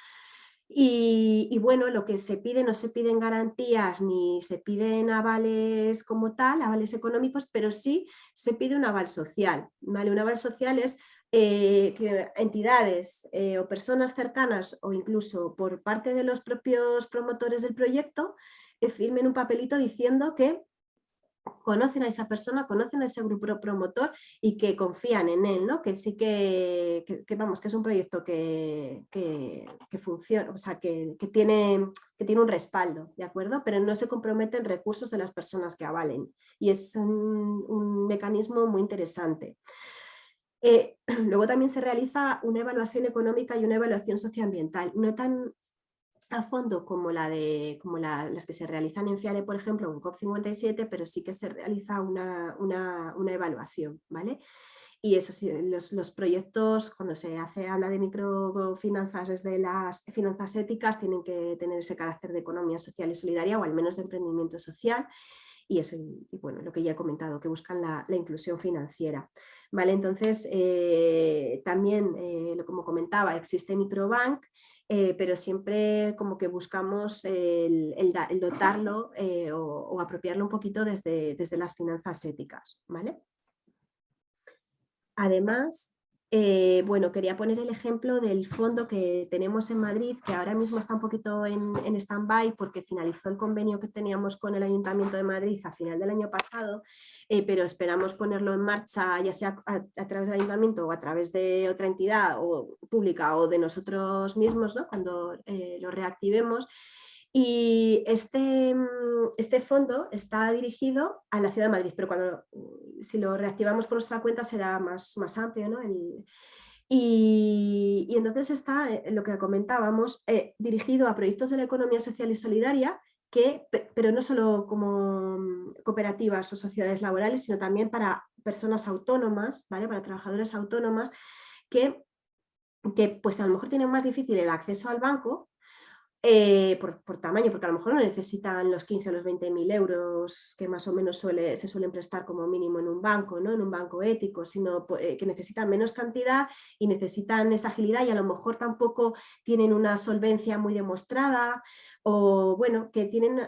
[SPEAKER 2] Y, bueno, lo que se pide, no se piden garantías ni se piden avales como tal, avales económicos, pero sí se pide un aval social. ¿vale? Un aval social es eh, que entidades eh, o personas cercanas o incluso por parte de los propios promotores del proyecto eh, firmen un papelito diciendo que conocen a esa persona, conocen a ese grupo promotor y que confían en él, ¿no? que sí que, vamos, que es un proyecto que, funciona, o sea, que, tiene, que tiene un respaldo, ¿de acuerdo? Pero no se comprometen recursos de las personas que avalen y es un, mecanismo muy interesante. Eh, luego también se realiza una evaluación económica y una evaluación socioambiental, tan a fondo como, la de, como las que se realizan en FIARE, por ejemplo, en COP57, pero sí que se realiza una, evaluación, ¿vale? Y eso sí, los, proyectos, cuando se hace, habla de microfinanzas desde las finanzas éticas, tienen que tener ese carácter de economía social y solidaria o al menos de emprendimiento social y eso, y bueno, lo que ya he comentado, que buscan la, inclusión financiera. ¿Vale? Entonces, eh, también, eh, como comentaba, existe Microbank, eh, pero siempre como que buscamos el, dotarlo o, o, apropiarlo un poquito desde, desde las finanzas éticas. ¿vale? Además, eh, bueno, quería poner el ejemplo del fondo que tenemos en Madrid, que ahora mismo está un poquito en, stand-by porque finalizó el convenio que teníamos con el Ayuntamiento de Madrid a final del año pasado, eh, pero esperamos ponerlo en marcha ya sea a, través del Ayuntamiento o a través de otra entidad o, pública o de nosotros mismos ¿no? cuando eh, lo reactivemos. Y este, mm, este, fondo está dirigido a la Ciudad de Madrid, pero cuando mm, si lo reactivamos por nuestra cuenta será más, más amplio. ¿no? y, entonces está, eh, lo que comentábamos, eh, dirigido a proyectos de la economía social y solidaria, que, pero no solo como mm, cooperativas o sociedades laborales, sino también para personas autónomas, ¿vale? para trabajadores autónomas, que, que pues a lo mejor tienen más difícil el acceso al banco eh, por, tamaño, porque a lo mejor no necesitan los 15 o los 20 mil euros que más o menos suele, se suelen prestar como mínimo en un banco, ¿no? en un banco ético, sino eh, que necesitan menos cantidad y necesitan esa agilidad y a lo mejor tampoco tienen una solvencia muy demostrada o bueno, que tienen,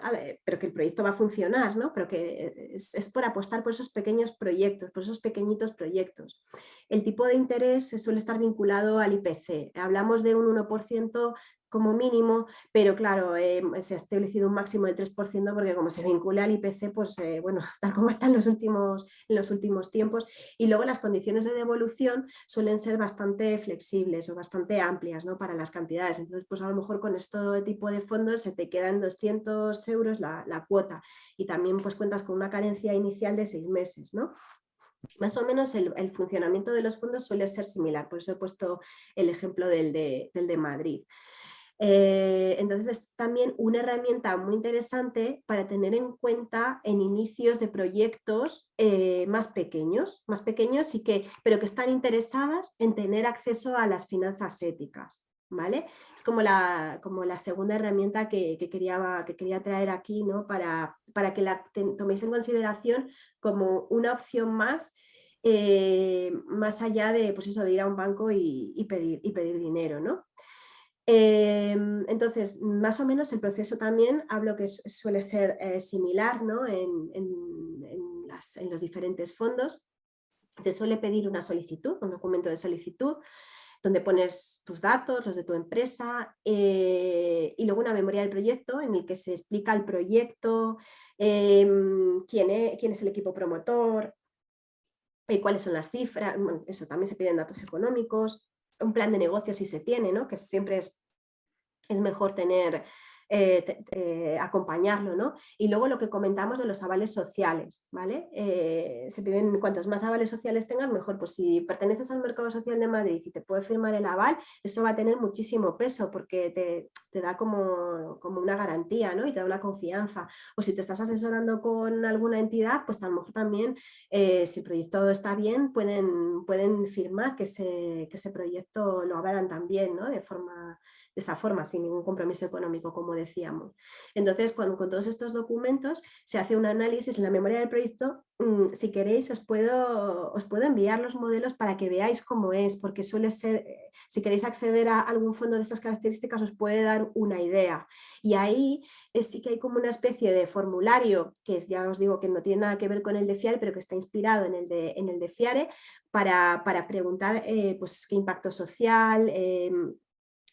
[SPEAKER 2] pero que el proyecto va a funcionar, ¿no? pero que es, es por apostar por esos pequeños proyectos, por esos pequeñitos proyectos. El tipo de interés suele estar vinculado al IPC, hablamos de un 1% como mínimo, pero claro, eh, se ha establecido un máximo de 3% porque como se vincula al IPC, pues eh, bueno, tal como está en los, últimos, en los últimos tiempos. Y luego las condiciones de devolución suelen ser bastante flexibles o bastante amplias ¿no? para las cantidades. Entonces, pues a lo mejor con este tipo de fondos se te quedan 200 euros la, cuota y también pues cuentas con una carencia inicial de seis meses. ¿no? Más o menos el, funcionamiento de los fondos suele ser similar, por eso he puesto el ejemplo del de Madrid. Eh, entonces es también una herramienta muy interesante para tener en cuenta en inicios de proyectos eh, más pequeños, más pequeños y que, pero que están interesadas en tener acceso a las finanzas éticas. ¿Vale? Es como la, como la segunda herramienta que, quería, que quería traer aquí ¿no? para, para que la toméis en consideración como una opción más eh, más allá de, pues eso, de ir a un banco y, pedir, y pedir dinero. ¿no? Em, entonces, más o menos el proceso también hablo que suele ser eh, similar en, los diferentes fondos. Se suele pedir una solicitud, un documento de solicitud, donde pones tus datos, los de tu empresa, eh, y luego una memoria del proyecto en el que se explica el proyecto, em, quién, es, quién, es, el equipo promotor, eh, cuáles son las cifras, eso también se piden datos económicos, un plan de negocio si se tiene, ¿no? que siempre es, es mejor tener eh, eh, acompañarlo, ¿no? Y luego lo que comentamos de los avales sociales, ¿vale? Eh, se piden cuantos más avales sociales tengas, mejor. Pues si perteneces al mercado social de Madrid y te puede firmar el aval, eso va a tener muchísimo peso porque te, da como, como, una garantía, ¿no? Y te da una confianza. O si te estás asesorando con alguna entidad, pues a lo mejor también, si el proyecto está bien, pueden, pueden firmar que ese, que ese proyecto lo avalan también, ¿no? De forma de esa forma, sin ningún compromiso económico, como decíamos. Entonces, cuando, con todos estos documentos se hace un análisis en la memoria del proyecto, mm, si queréis os puedo, os puedo enviar los modelos para que veáis cómo es, porque suele ser, eh, si queréis acceder a algún fondo de estas características os puede dar una idea. Y ahí sí que hay como una especie de formulario, que ya os digo que no tiene nada que ver con el de FIARE, pero que está inspirado en el de, en el de FIARE, para, preguntar eh, pues, qué impacto social, em,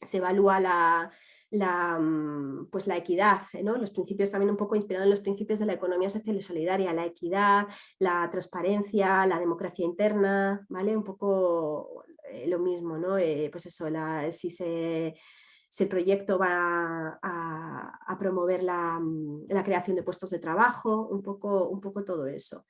[SPEAKER 2] se evalúa la, la, mm, pues la equidad, ¿no? los principios también un poco inspirados en los principios de la economía social y solidaria, la equidad, la transparencia, la democracia interna, ¿vale? Un poco eh, lo mismo, ¿no? Eh, pues eso, si, se, el proyecto va a, promover mm, la, creación de puestos de trabajo, un poco, un poco todo eso.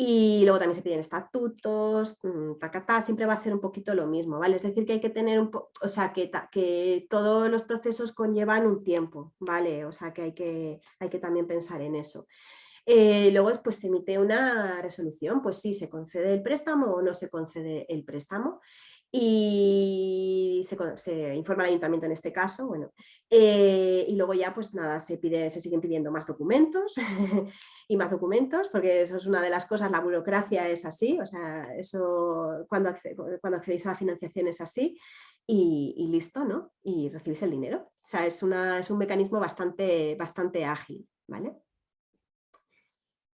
[SPEAKER 2] Y luego también se piden estatutos, mm, tacatá, siempre va a ser un poquito lo mismo, ¿vale? Es decir, que hay que tener un poco, o sea, que, que todos los procesos conllevan un tiempo, ¿vale? O sea, que hay que, hay que también pensar en eso. Eh, luego pues, se emite una resolución, pues sí, se concede el préstamo o no se concede el préstamo y se, informa al ayuntamiento en este caso, bueno, eh, y luego ya pues nada, se, pide, se siguen pidiendo más documentos y más documentos, porque eso es una de las cosas, la burocracia es así, o sea, eso cuando, cuando accedéis a la financiación es así, y, listo, ¿no? Y recibís el dinero. O sea, es, una, es un mecanismo bastante, bastante ágil, ¿vale?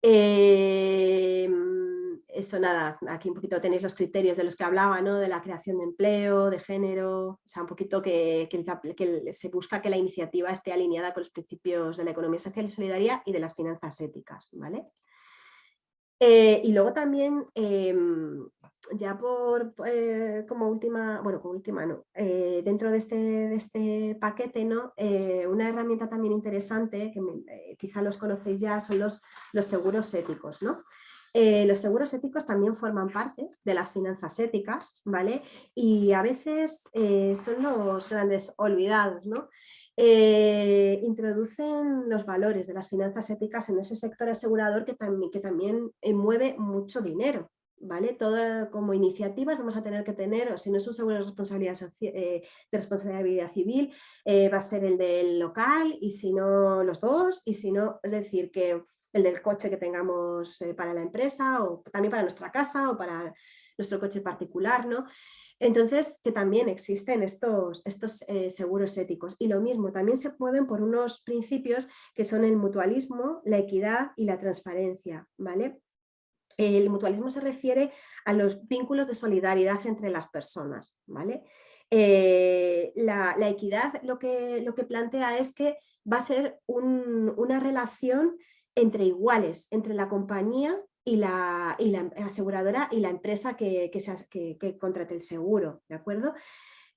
[SPEAKER 2] Em, eso nada, aquí un poquito tenéis los criterios de los que hablaba, ¿no? de la creación de empleo, de género, o sea, un poquito que, que, se busca que la iniciativa esté alineada con los principios de la economía social y solidaria y de las finanzas éticas. ¿vale? Eh, y luego también, em, ya por eh, como última, bueno, como última no, eh, dentro de este, de este paquete, ¿no? una herramienta también interesante, que quizá los conocéis ya, son los, los seguros éticos, ¿no? Los seguros éticos también forman parte de las finanzas éticas, ¿vale? Y a veces son los grandes olvidados, ¿no? Eh, introducen los valores de las finanzas éticas en ese sector asegurador que, también, eh, mueve mucho dinero. ¿Vale? Todo como iniciativas vamos a tener que tener, o si no es un seguro de responsabilidad, eh, de responsabilidad civil, va a ser el del local y si no los dos, y si no, es decir, que el del coche que tengamos para la empresa o también para nuestra casa o para nuestro coche particular, ¿no? Entonces, que también existen estos, estos eh, seguros éticos. Y lo mismo, también se mueven por unos principios que son el mutualismo, la equidad y la transparencia. ¿vale? El mutualismo se refiere a los vínculos de solidaridad entre las personas. ¿vale? Eh, la, equidad lo que, lo que plantea es que va a ser una relación entre iguales, entre la compañía y la, y la aseguradora y la empresa que, que, que, contrate el seguro, ¿de acuerdo?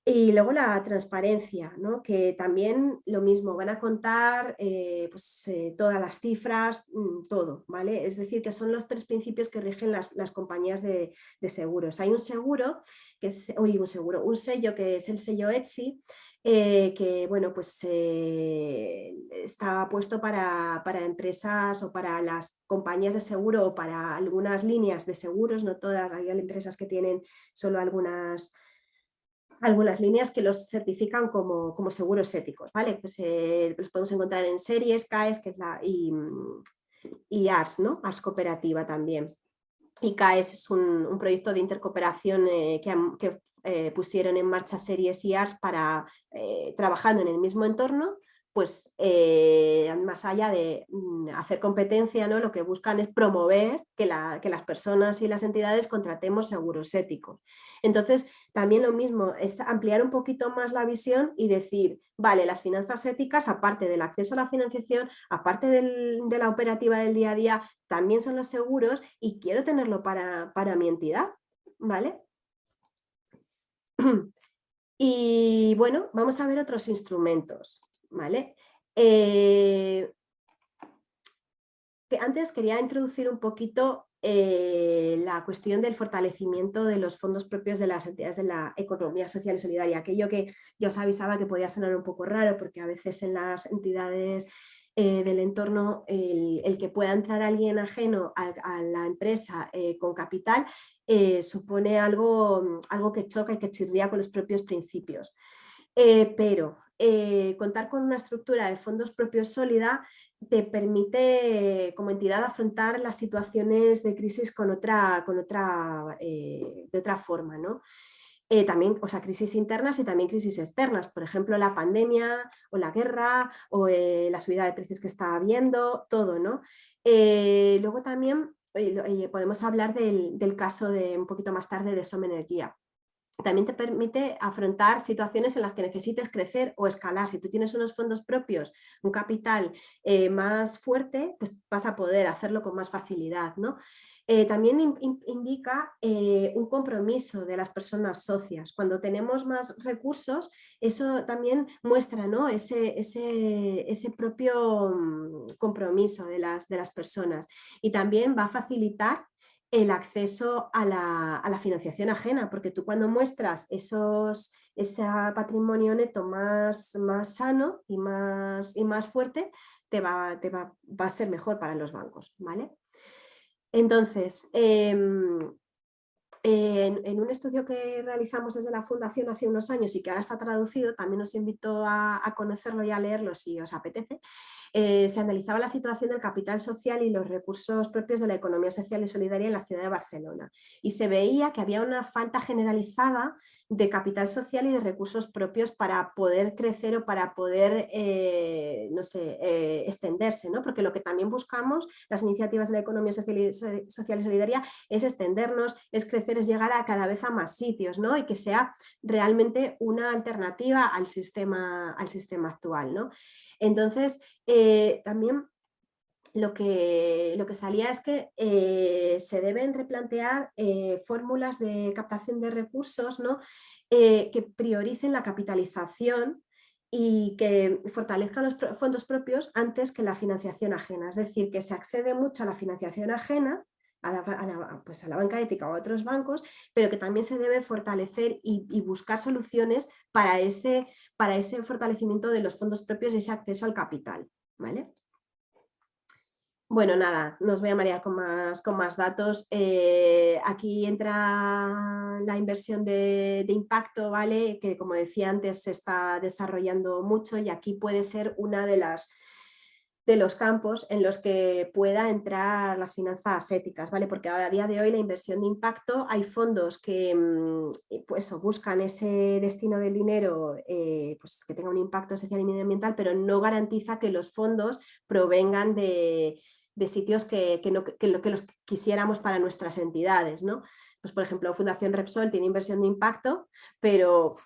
[SPEAKER 2] Y luego la transparencia, ¿no? que también lo mismo, van a contar eh, pues, eh, todas las cifras, mm, todo, ¿vale? Es decir, que son los tres principios que rigen las, las compañías de, seguros. Hay un seguro, que es, un seguro, un sello que es el sello Etsy, eh, que bueno, pues, eh, está puesto para, empresas o para las compañías de seguro o para algunas líneas de seguros, no todas, hay empresas que tienen solo algunas, algunas líneas que los certifican como, seguros éticos, ¿vale? Pues eh, los podemos encontrar en series, CAES que es la, y, y ARS, ¿no? ARS cooperativa también. ICAES es un, proyecto de intercooperación eh, que, eh, pusieron en marcha series IARS para eh, trabajando en el mismo entorno pues eh, más allá de mm, hacer competencia, ¿no? lo que buscan es promover que, las personas y las entidades contratemos seguros éticos. Entonces, también lo mismo, es ampliar un poquito más la visión y decir, vale, las finanzas éticas, aparte del acceso a la financiación, aparte de la operativa del día a día, también son los seguros y quiero tenerlo para, para mi entidad, ¿vale? Y bueno, vamos a ver otros instrumentos. ¿Vale? Eh, antes quería introducir un poquito eh, la cuestión del fortalecimiento de los fondos propios de las entidades de la economía social y solidaria, aquello que yo os avisaba que podía sonar un poco raro porque a veces en las entidades eh, del entorno el, que pueda entrar alguien ajeno a, la empresa con capital supone algo, algo que choca y que chirría con los propios principios. Pero eh, contar con una estructura de fondos propios sólida te permite como entidad afrontar las situaciones de crisis con otra, con otra, eh, de otra forma. ¿no? Eh, también, o sea, crisis internas y también crisis externas, por ejemplo, la pandemia o la guerra o la subida de precios que está habiendo, todo. ¿no? luego también podemos hablar del, del, caso de un poquito más tarde de Som Energía también te permite afrontar situaciones en las que necesites crecer o escalar. Si tú tienes unos fondos propios, un capital eh, más fuerte, pues vas a poder hacerlo con más facilidad. ¿no? Eh, también indica eh, un compromiso de las personas socias. Cuando tenemos más recursos, eso también muestra ¿no? ese, ese, ese, propio mm, compromiso de las, de las personas y también va a facilitar el acceso a la, financiación ajena, porque tú cuando muestras esos, ese patrimonio neto más, más sano y más, y más fuerte, te, va, te va, va, a ser mejor para los bancos. ¿vale? Entonces, em, en, un estudio que realizamos desde la Fundación hace unos años y que ahora está traducido, también os invito a, a conocerlo y a leerlo si os apetece, eh, se analizaba la situación del capital social y los recursos propios de la economía social y solidaria en la ciudad de Barcelona. Y se veía que había una falta generalizada de capital social y de recursos propios para poder crecer o para poder, eh, no sé, eh, extenderse, ¿no? Porque lo que también buscamos, las iniciativas de la economía social y, solidaria, es extendernos, es crecer, es llegar a cada vez a más sitios, ¿no? Y que sea realmente una alternativa al sistema, al sistema actual, ¿no? Entonces, eh, también lo que, lo que, salía es que eh, se deben replantear eh, fórmulas de captación de recursos ¿no? que prioricen la capitalización y que fortalezcan los fondos propios antes que la financiación ajena. Es decir, que se accede mucho a la financiación ajena, a la, pues a la banca ética o a otros bancos, pero que también se debe fortalecer y, buscar soluciones para ese, para ese fortalecimiento de los fondos propios y ese acceso al capital. ¿vale? Bueno, nada, nos voy a marear con más, con más datos. Eh, aquí entra la inversión de, impacto, ¿vale? Que como decía antes se está desarrollando mucho y aquí puede ser una de las de los campos en los que pueda entrar las finanzas éticas, ¿vale? Porque ahora a día de hoy la inversión de impacto hay fondos que mm, pues, buscan ese destino del dinero eh, pues, que tenga un impacto social y medioambiental, pero no garantiza que los fondos provengan de, sitios que, no, que, que los quisiéramos para nuestras entidades, ¿no? Pues por ejemplo, Fundación Repsol tiene inversión de impacto, pero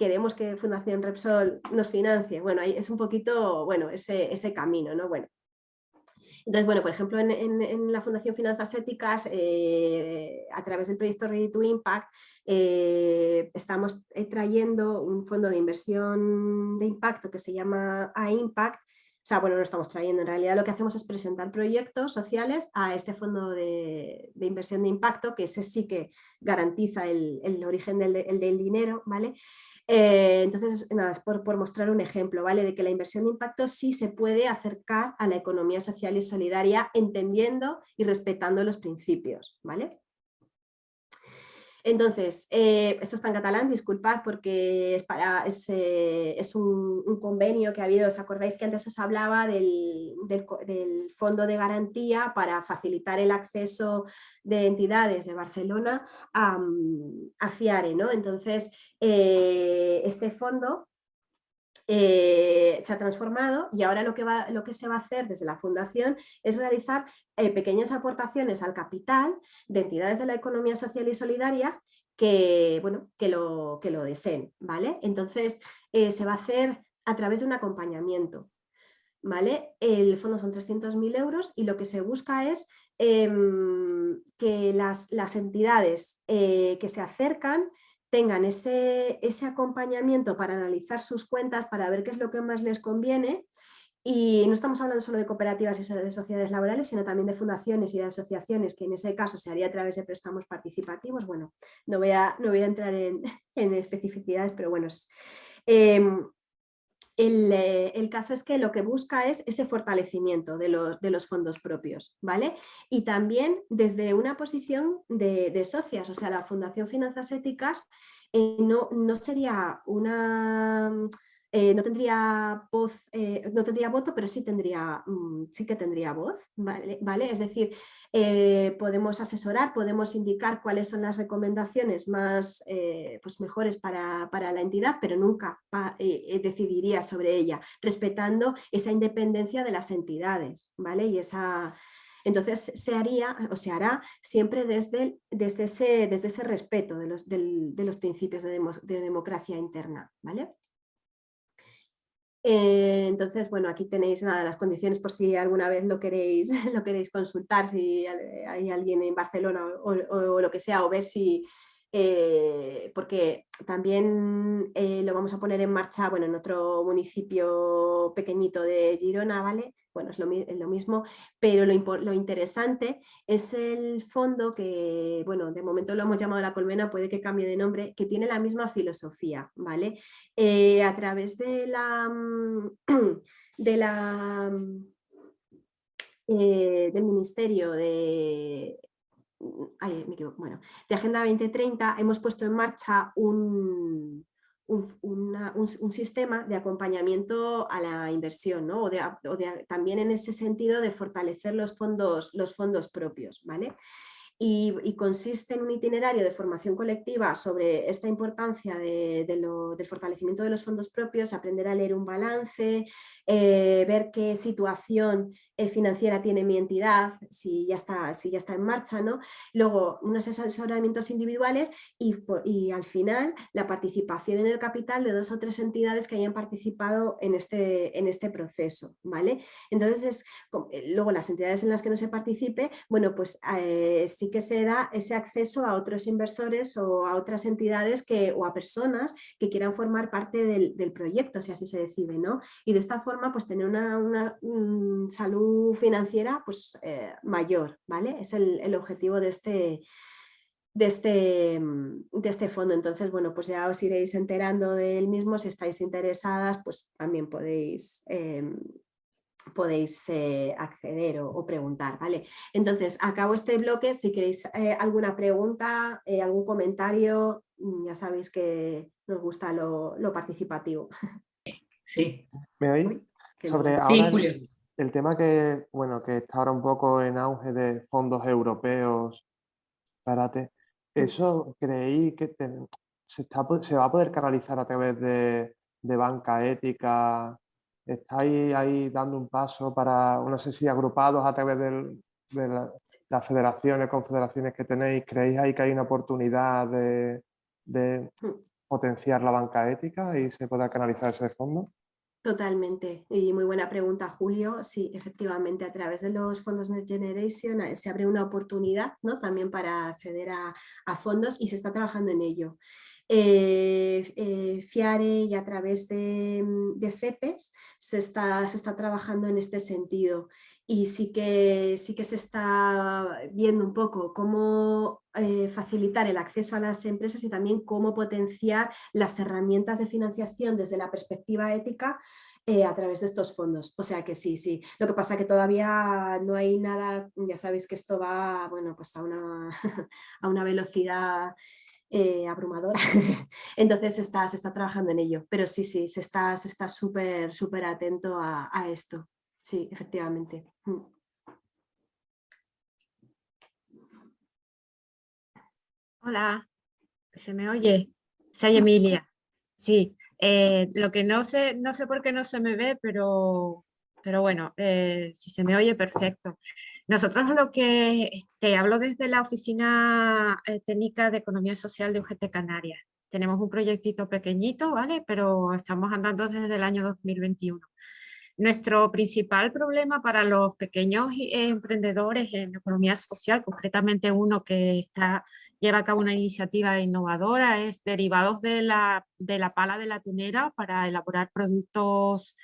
[SPEAKER 2] queremos que Fundación Repsol nos financie. Bueno, es un poquito, bueno, ese, ese camino, ¿no? Bueno, entonces, bueno, por ejemplo, en, la Fundación Finanzas Éticas, eh, a través del proyecto Ready to Impact, eh, estamos trayendo un fondo de inversión de impacto que se llama A-Impact, o sea, bueno, no estamos trayendo, en realidad lo que hacemos es presentar proyectos sociales a este fondo de, inversión de impacto, que ese sí que garantiza el, origen del, dinero, ¿vale? Eh, entonces, nada, es por, mostrar un ejemplo, ¿vale? De que la inversión de impacto sí se puede acercar a la economía social y solidaria entendiendo y respetando los principios, ¿vale? Entonces, eh, esto está en catalán, disculpad porque es, para, es, eh, un, convenio que ha habido, ¿os acordáis que antes os hablaba del, fondo de garantía para facilitar el acceso de entidades de Barcelona a, a FIARE? ¿no? Entonces, eh, este fondo se ha transformado y ahora lo que, va, lo que se va a hacer desde la Fundación es realizar pequeñas aportaciones al capital de entidades de la economía social y solidaria que, bueno, que, lo, que lo deseen. ¿vale? Entonces se va a hacer a través de un acompañamiento. ¿Vale? El fondo son 300.000 euros y lo que se busca es em, que las, las entidades que se acercan tengan ese, ese acompañamiento para analizar sus cuentas, para ver qué es lo que más les conviene y no estamos hablando solo de cooperativas y de sociedades laborales, sino también de fundaciones y de asociaciones, que en ese caso se haría a través de préstamos participativos. Bueno, no voy a, no voy a entrar en, especificidades, pero bueno, em, el, caso es que lo que busca es ese fortalecimiento de los, fondos propios, ¿vale? Y también desde una posición de, socias, o sea, la Fundación Finanzas Éticas eh, no sería una eh, no tendría voz, eh, no tendría voto, pero sí tendría, mm, sí que tendría voz, ¿vale? Es decir, eh, podemos asesorar, podemos indicar cuáles son las recomendaciones más pues mejores para, la entidad, pero nunca decidiría sobre ella, respetando esa independencia de las entidades, ¿vale? Y esa, Entonces se haría o se hará siempre desde, desde, ese, desde ese respeto de los, de los principios de, de democracia interna. ¿vale? Eh, entonces, bueno, aquí tenéis nada, las condiciones por si alguna vez lo queréis, lo queréis consultar, si hay alguien en Barcelona o, lo que sea, o ver si, eh, porque también eh, lo vamos a poner en marcha bueno, en otro municipio pequeñito de Girona, ¿vale? bueno, es lo, mismo, pero lo, interesante es el fondo que, bueno, de momento lo hemos llamado La Colmena, puede que cambie de nombre, que tiene la misma filosofía, ¿vale? Eh, a través de la, mm, de la, eh, del Ministerio de, bueno, de Agenda 2030 hemos puesto en marcha un, un, sistema de acompañamiento a la inversión, ¿no? o, también en ese sentido de fortalecer los fondos, los fondos propios. ¿vale? Y, consiste en un itinerario de formación colectiva sobre esta importancia de, del fortalecimiento de los fondos propios, aprender a leer un balance, eh, ver qué situación eh, financiera tiene mi entidad, si ya está, si ya está en marcha, ¿no? luego unos asesoramientos individuales y, al final la participación en el capital de dos o tres entidades que hayan participado en este, en este proceso. ¿vale? Entonces, es, eh, luego las entidades en las que no se participe, bueno, pues que se da ese acceso a otros inversores o a otras entidades que, o a personas que quieran formar parte del, proyecto, si así se decide. ¿no? Y de esta forma pues tener una, mm, salud financiera pues, eh, mayor. ¿vale? Es el, objetivo de este, de este, de este fondo. Entonces, bueno, pues ya os iréis enterando del mismo. Si estáis interesadas, pues también podéis em, podéis eh, acceder o, preguntar. ¿vale? Entonces, acabo este bloque. Si queréis eh, alguna pregunta, eh, algún comentario, mm, ya sabéis que nos gusta lo, participativo.
[SPEAKER 1] Sí.
[SPEAKER 5] ¿Me oís? Sobre El, tema que, bueno, que está ahora un poco en auge de fondos europeos, espérate, mm. ¿eso creéis que se, se, va a poder canalizar a través de, de banca ética estáis ahí dando un paso para, no sé si agrupados a través de las federaciones, confederaciones que tenéis, ¿creéis ahí que hay una oportunidad de, hmm. potenciar la banca ética y se pueda canalizar ese fondo?
[SPEAKER 2] Totalmente, y muy buena pregunta Julio. Sí, efectivamente a través de los fondos Next Generation eh, se abre una oportunidad ¿no? también para acceder a, a fondos y se está trabajando en ello. Eh, eh, FIARE y a través de, mm, CEPES se está, se está trabajando en este sentido y sí que, sí que se está viendo un poco cómo eh, facilitar el acceso a las empresas y también cómo potenciar las herramientas de financiación desde la perspectiva ética a través de estos fondos. O sea que sí, sí. Lo que pasa que todavía no hay nada, ya sabéis que esto va bueno, pues a, una, a una velocidad eh, abrumadora. Entonces se está, se está trabajando en ello, pero sí, sí, se está se está súper súper atento a, esto. Sí, efectivamente. Mm.
[SPEAKER 6] Hola, ¿se me oye? Soy Emilia. Sí, eh, lo que no sé, no sé por qué no se me ve, pero, pero bueno, eh, si se me oye, perfecto. Nosotros lo que este, hablo desde la Oficina eh, Técnica de Economía Social de UGT Canarias. Tenemos un proyectito pequeñito, ¿vale? Pero estamos andando desde el año 2021. Nuestro principal problema para los pequeños eh, emprendedores en economía social, concretamente uno que lleva a cabo una iniciativa innovadora, es derivados de la, de la pala de la tunera para elaborar productos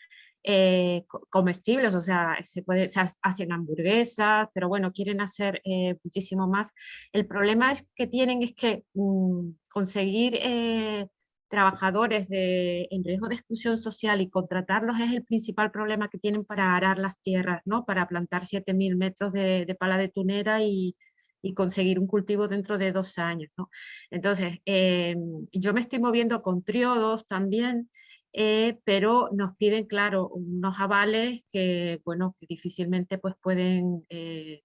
[SPEAKER 6] eh, comestibles, o sea, se, puede, se hacen hamburguesas, pero bueno, quieren hacer eh, muchísimo más. El problema es que tienen es que mm, conseguir eh, trabajadores de, en riesgo de exclusión social y contratarlos es el principal problema que tienen para arar las tierras, ¿no? para plantar 7.000 metros de, de, pala de tunera y, y, conseguir un cultivo dentro de dos años. ¿no? Entonces, yo me estoy moviendo con triodos también, eh, pero nos piden, claro, unos avales que, bueno, que difícilmente pues, pueden, eh,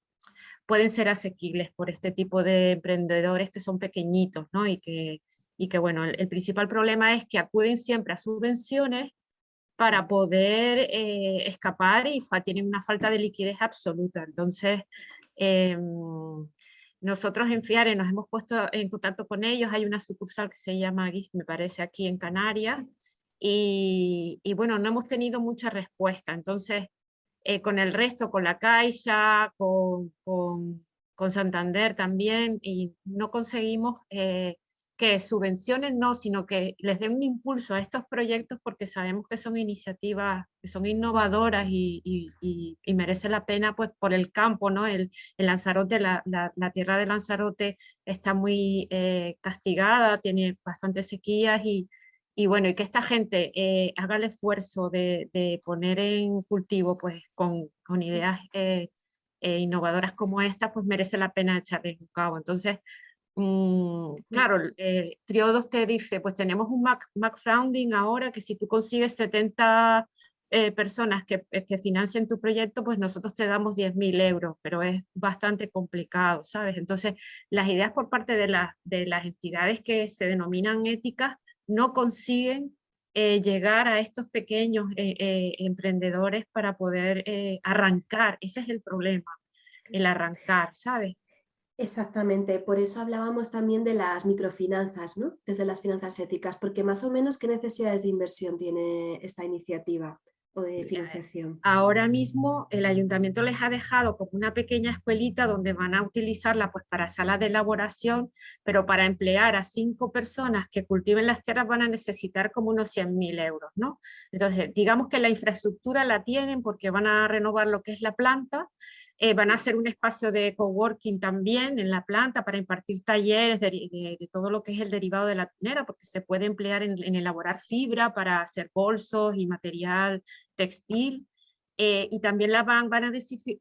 [SPEAKER 6] pueden ser asequibles por este tipo de emprendedores que son pequeñitos, ¿no? Y que, y que bueno, el, principal problema es que acuden siempre a subvenciones para poder eh, escapar y tienen una falta de liquidez absoluta. Entonces, em, nosotros en FIARE nos hemos puesto en contacto con ellos, hay una sucursal que se llama me parece, aquí en Canarias, y, bueno, no hemos tenido mucha respuesta. Entonces, eh, con el resto, con la Caixa, con, con, con Santander también, y no conseguimos eh, que subvencionen, no, sino que les den un impulso a estos proyectos porque sabemos que son iniciativas que son innovadoras y, y, y, merece la pena pues por el campo, ¿no? El, el Lanzarote, la, la, la, tierra de Lanzarote está muy eh, castigada, tiene bastantes sequías y, y bueno, y que esta gente eh, haga el esfuerzo de, de, poner en cultivo pues con, con ideas eh, innovadoras como esta, pues merece la pena echarle un cabo. Entonces, Mm, claro, eh, Triodos te dice, pues tenemos un Mac, Mac Founding ahora que si tú consigues 70 eh, personas que, eh, que, financien tu proyecto, pues nosotros te damos 10.000 euros, pero es bastante complicado, ¿sabes? Entonces, las ideas por parte de, la, de las entidades que se denominan éticas no consiguen llegar a estos pequeños emprendedores para poder arrancar, ese es el problema, el arrancar, ¿sabes?
[SPEAKER 2] Exactamente, por eso hablábamos también de las microfinanzas, ¿no? desde las finanzas éticas, porque más o menos qué necesidades de inversión tiene esta iniciativa o de financiación.
[SPEAKER 6] Ahora mismo el ayuntamiento les ha dejado como una pequeña escuelita donde van a utilizarla pues para salas de elaboración, pero para emplear a cinco personas que cultiven las tierras van a necesitar como unos 100.000 euros, ¿no? Entonces, digamos que la infraestructura la tienen porque van a renovar lo que es la planta, eh, van a hacer un espacio de coworking también en la planta para impartir talleres de, todo lo que es el derivado de la tunera, porque se puede emplear en, en elaborar fibra para hacer bolsos y material textil. Eh, y también la van, van a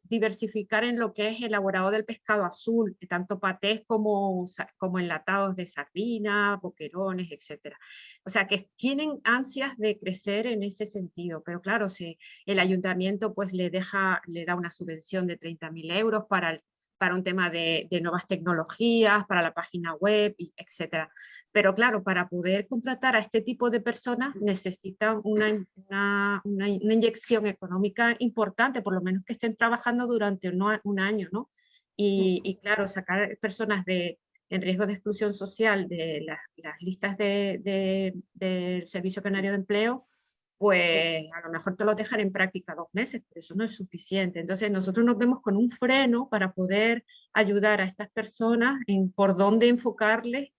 [SPEAKER 6] diversificar en lo que es elaborado del pescado azul, tanto patés como, como enlatados de sardina, boquerones, etc. O sea que tienen ansias de crecer en ese sentido, pero claro, si el ayuntamiento pues le, deja, le da una subvención de 30.000 euros para el para un tema de, nuevas tecnologías, para la página web, etc. Pero claro, para poder contratar a este tipo de personas necesitan una, una, una, inyección económica importante, por lo menos que estén trabajando durante un, año, ¿no? Y, y, claro, sacar personas de, en riesgo de exclusión social de las, las listas del de, de Servicio Canario de Empleo, pues a lo mejor te lo dejan en práctica dos meses, pero eso no es suficiente. Entonces nosotros nos vemos con un freno para poder ayudar a estas personas en por dónde enfocarles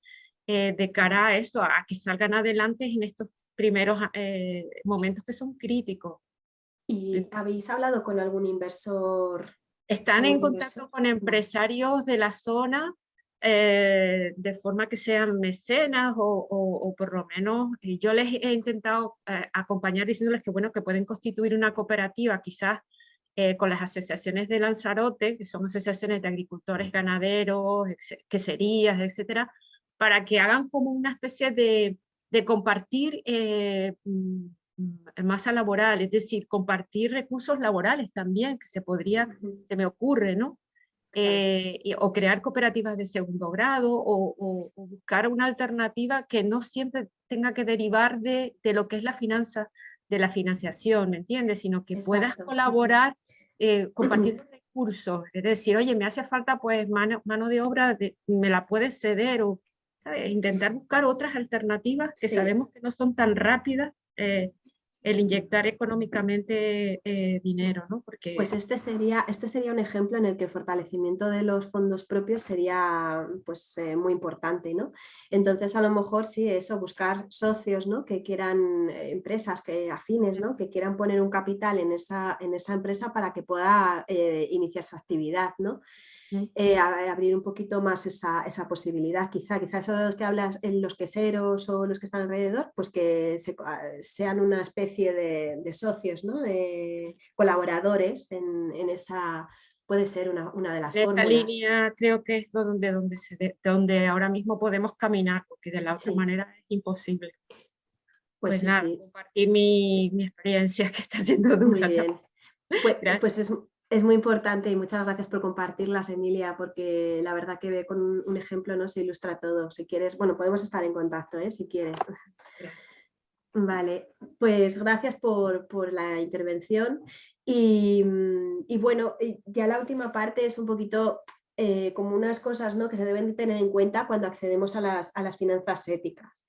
[SPEAKER 6] eh, de cara a esto, a que salgan adelante en estos primeros eh, momentos que son críticos.
[SPEAKER 2] ¿Y habéis hablado con algún inversor?
[SPEAKER 6] Están en contacto con empresarios de la zona eh, de forma que sean mecenas o, por lo menos yo les he intentado eh, acompañar diciéndoles que bueno que pueden constituir una cooperativa quizás eh, con las asociaciones de Lanzarote, que son asociaciones de agricultores, ganaderos, queserías, etcétera, para que hagan como una especie de, de compartir mm, masa laboral, es decir, compartir recursos laborales también, que se podría, se me ocurre, ¿no? Eh, o crear cooperativas de segundo grado o, buscar una alternativa que no siempre tenga que derivar de, de, lo que es la finanza, de la financiación, ¿me entiendes? Sino que puedas colaborar eh, compartiendo recursos, es decir, oye, me hace falta pues mano, mano de obra, me la puedes ceder o intentar buscar otras alternativas que sabemos que no son tan rápidas eh, el inyectar económicamente eh, dinero, ¿no?
[SPEAKER 2] Porque... Pues este sería, este sería un ejemplo en el que el fortalecimiento de los fondos propios sería pues, eh, muy importante, ¿no? Entonces a lo mejor sí, eso, buscar socios, ¿no? Que quieran, eh, empresas que afines, ¿no? Que quieran poner un capital en esa, en esa empresa para que pueda iniciar su actividad, ¿no? Eh, abrir un poquito más esa, esa, posibilidad. Quizá, quizás los que hablas, en los queseros o los que están alrededor, pues que ah, sean una especie de, socios, ¿no? de colaboradores en, en, esa, puede ser una, una de las
[SPEAKER 6] de
[SPEAKER 2] Esta
[SPEAKER 6] línea creo que es donde, donde, se donde ahora mismo podemos caminar, porque de la otra manera es imposible. Pues, pues nada, compartir mi, mi, experiencia que está siendo dura.
[SPEAKER 2] Muy bien. Pues, pues es, es muy importante y muchas gracias por compartirlas, Emilia, porque la verdad que con un ejemplo no se ilustra todo. Si quieres, bueno, podemos estar en contacto, ¿eh? si quieres. Vale, pues gracias por, la intervención y, bueno, ya la última parte es un poquito eh, como unas cosas ¿no? que se deben de tener en cuenta cuando accedemos a las, finanzas éticas.